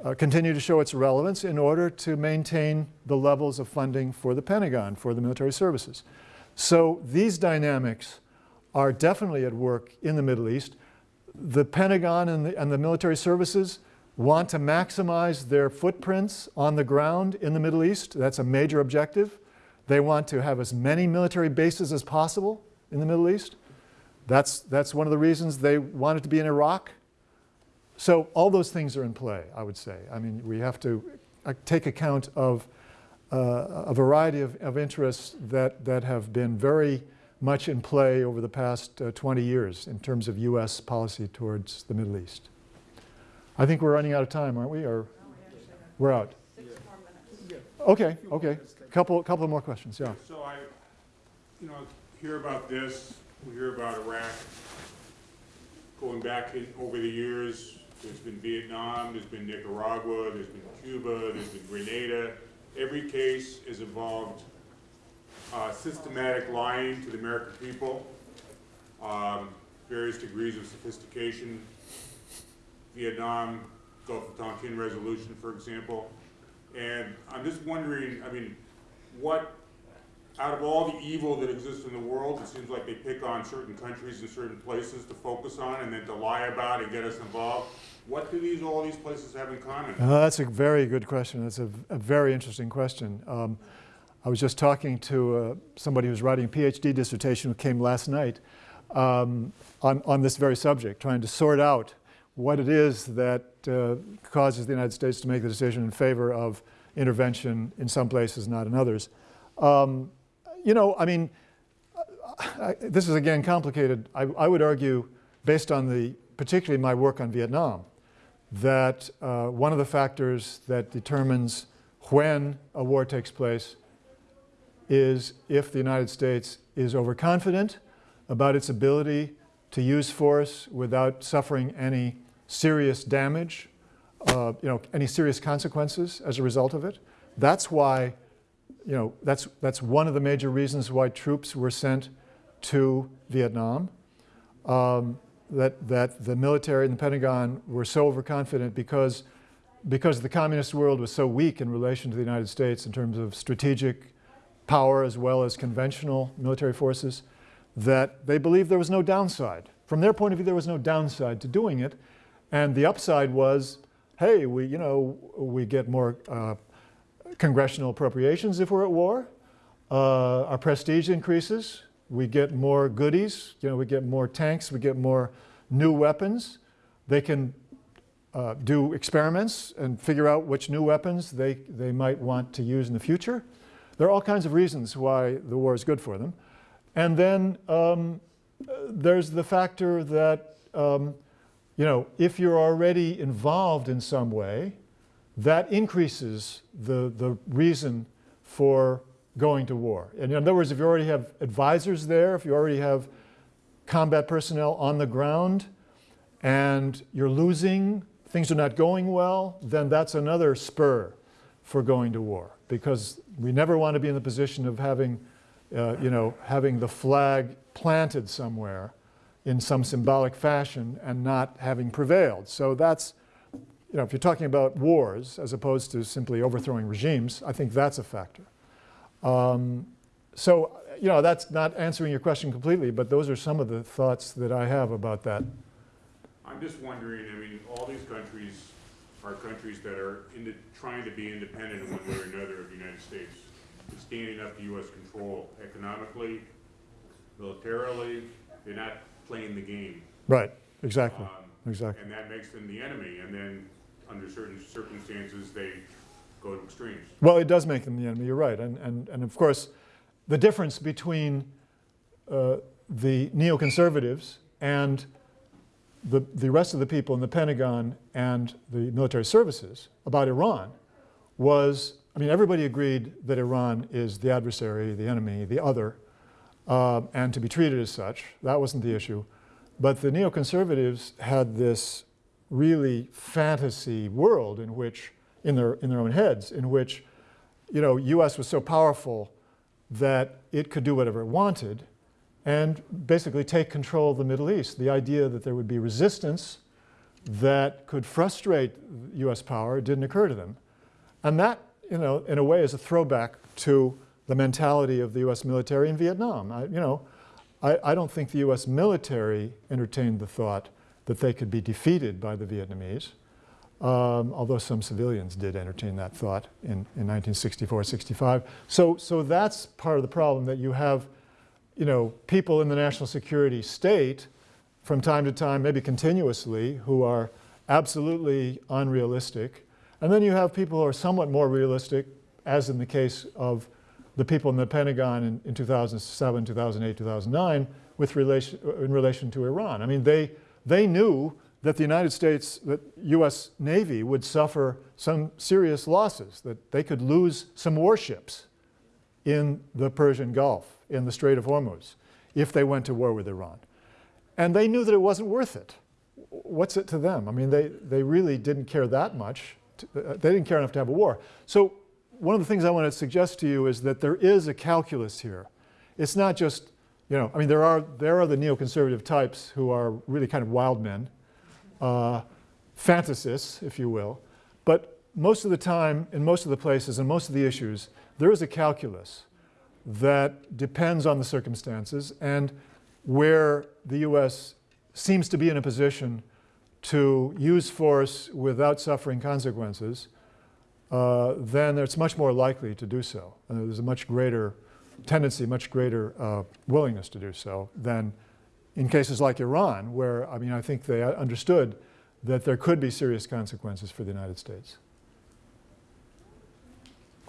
uh, continue to show its relevance in order to maintain the levels of funding for the Pentagon, for the military services. So these dynamics are definitely at work in the Middle East. The Pentagon and the, and the military services want to maximize their footprints on the ground in the Middle East. That's a major objective. They want to have as many military bases as possible in the Middle East. That's, that's one of the reasons they wanted to be in Iraq. So all those things are in play, I would say. I mean, we have to uh, take account of uh, a variety of, of interests that, that have been very much in play over the past uh, 20 years in terms of U.S. policy towards the Middle East. I think we're running out of time, aren't we? Or we actually have we're out. six more minutes. Okay, okay. Couple, couple more questions, yeah. So I, you know, hear about this, we hear about Iraq. Going back in, over the years, there's been Vietnam, there's been Nicaragua, there's been Cuba, there's been Grenada. Every case has involved uh, systematic lying to the American people, um, various degrees of sophistication. Vietnam, Gulf of Tonkin resolution, for example. And I'm just wondering, I mean, what, out of all the evil that exists in the world, it seems like they pick on certain countries and certain places to focus on and then to lie about and get us involved. What do these, all these places have in common? Uh, that's a very good question. That's a, a very interesting question. Um, I was just talking to uh, somebody who's writing a PhD dissertation who came last night um, on, on this very subject, trying to sort out what it is that uh, causes the United States to make the decision in favor of intervention in some places, not in others. Um, you know, I mean, I, this is again complicated. I, I, would argue, based on the, particularly my work on Vietnam, that uh, one of the factors that determines when a war takes place is if the United States is overconfident about its ability to use force without suffering any serious damage, uh, you know, any serious consequences as a result of it. That's why, you know, that's, that's one of the major reasons why troops were sent to Vietnam. Um, that, that the military and the Pentagon were so overconfident because, because the communist world was so weak in relation to the United States in terms of strategic power as well as conventional military forces, that they believed there was no downside. From their point of view, there was no downside to doing it. And the upside was, hey, we, you know, we get more uh, congressional appropriations if we're at war. Uh, our prestige increases. We get more goodies. You know, we get more tanks. We get more new weapons. They can uh, do experiments and figure out which new weapons they, they might want to use in the future. There are all kinds of reasons why the war is good for them. And then um, there's the factor that, um, you know, if you're already involved in some way, that increases the, the reason for going to war. And in other words, if you already have advisors there, if you already have combat personnel on the ground, and you're losing, things are not going well, then that's another spur for going to war. Because we never want to be in the position of having, uh, you know, having the flag planted somewhere in some symbolic fashion and not having prevailed. So that's, you know, if you're talking about wars as opposed to simply overthrowing regimes, I think that's a factor. Um, so, you know, that's not answering your question completely, but those are some of the thoughts that I have about that. I'm just wondering, I mean, all these countries are countries that are into, trying to be independent in one way or another of the United States. Standing up to US control economically, militarily, they're not playing the game. Right, exactly, Um, exactly. And that makes them the enemy, and then under certain circumstances, they go to extremes. Well, it does make them the enemy, you're right. And, and, and of course, the difference between uh, the neoconservatives and the, the rest of the people in the Pentagon and the military services about Iran was, I mean, everybody agreed that Iran is the adversary, the enemy, the other, uh, and to be treated as such. That wasn't the issue. But the neoconservatives had this really fantasy world in which, in their, in their own heads, in which, you know, US was so powerful that it could do whatever it wanted and basically take control of the Middle East. The idea that there would be resistance that could frustrate US power didn't occur to them. And that, you know, in a way is a throwback to the mentality of the US military in Vietnam. I, you know, I, I don't think the US military entertained the thought that they could be defeated by the Vietnamese, um, although some civilians did entertain that thought in, in 1964, 65. So, so that's part of the problem that you have, you know, people in the national security state from time to time, maybe continuously, who are absolutely unrealistic. And then you have people who are somewhat more realistic, as in the case of the people in the Pentagon in, in 2007, 2008, 2009, with relation, in relation to Iran. I mean, they, they knew that the United States, that US Navy would suffer some serious losses, that they could lose some warships in the Persian Gulf, in the Strait of Hormuz, if they went to war with Iran. And they knew that it wasn't worth it. What's it to them? I mean, they, they really didn't care that much. To, uh, they didn't care enough to have a war. So one of the things I want to suggest to you is that there is a calculus here. It's not just, you know, I mean, there are, there are the neoconservative types who are really kind of wild men, uh, fantasists, if you will. But most of the time, in most of the places, and most of the issues, there is a calculus that depends on the circumstances and where the U.S. seems to be in a position to use force without suffering consequences, uh, then it's much more likely to do so. Uh, there's a much greater tendency, much greater uh, willingness to do so than in cases like Iran, where, I mean, I think they understood that there could be serious consequences for the United States.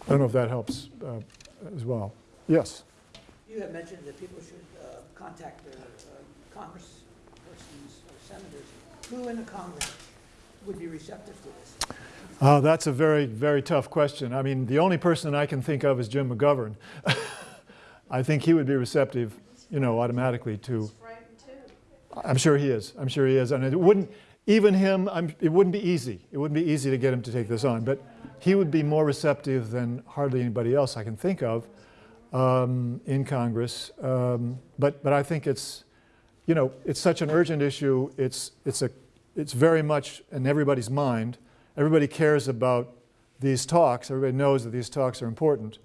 I don't know if that helps uh, as well. Yes? You have mentioned that people should uh, contact their uh, congresspersons or senators. Who in the Congress would be receptive to this? Uh, that's a very, very tough question. I mean, the only person I can think of is Jim McGovern. I think he would be receptive, you know, automatically to. I'm sure he is. I'm sure he is. And it wouldn't, even him, I'm, it wouldn't be easy. It wouldn't be easy to get him to take this on. But he would be more receptive than hardly anybody else I can think of um, in Congress. Um, but, but I think it's, you know, it's such an urgent issue. It's, it's, a, it's very much in everybody's mind. Everybody cares about these talks. Everybody knows that these talks are important.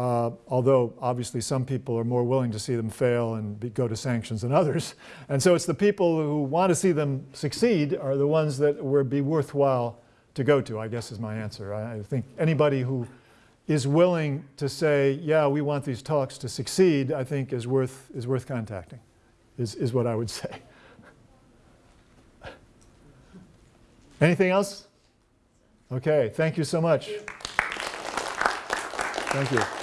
Uh, although obviously some people are more willing to see them fail and be, go to sanctions than others. And so it's the people who want to see them succeed are the ones that would be worthwhile to go to, I guess is my answer. I, I think anybody who is willing to say, yeah, we want these talks to succeed, I think is worth, is worth contacting, is, is what I would say. Anything else? Okay, thank you so much. Thank you.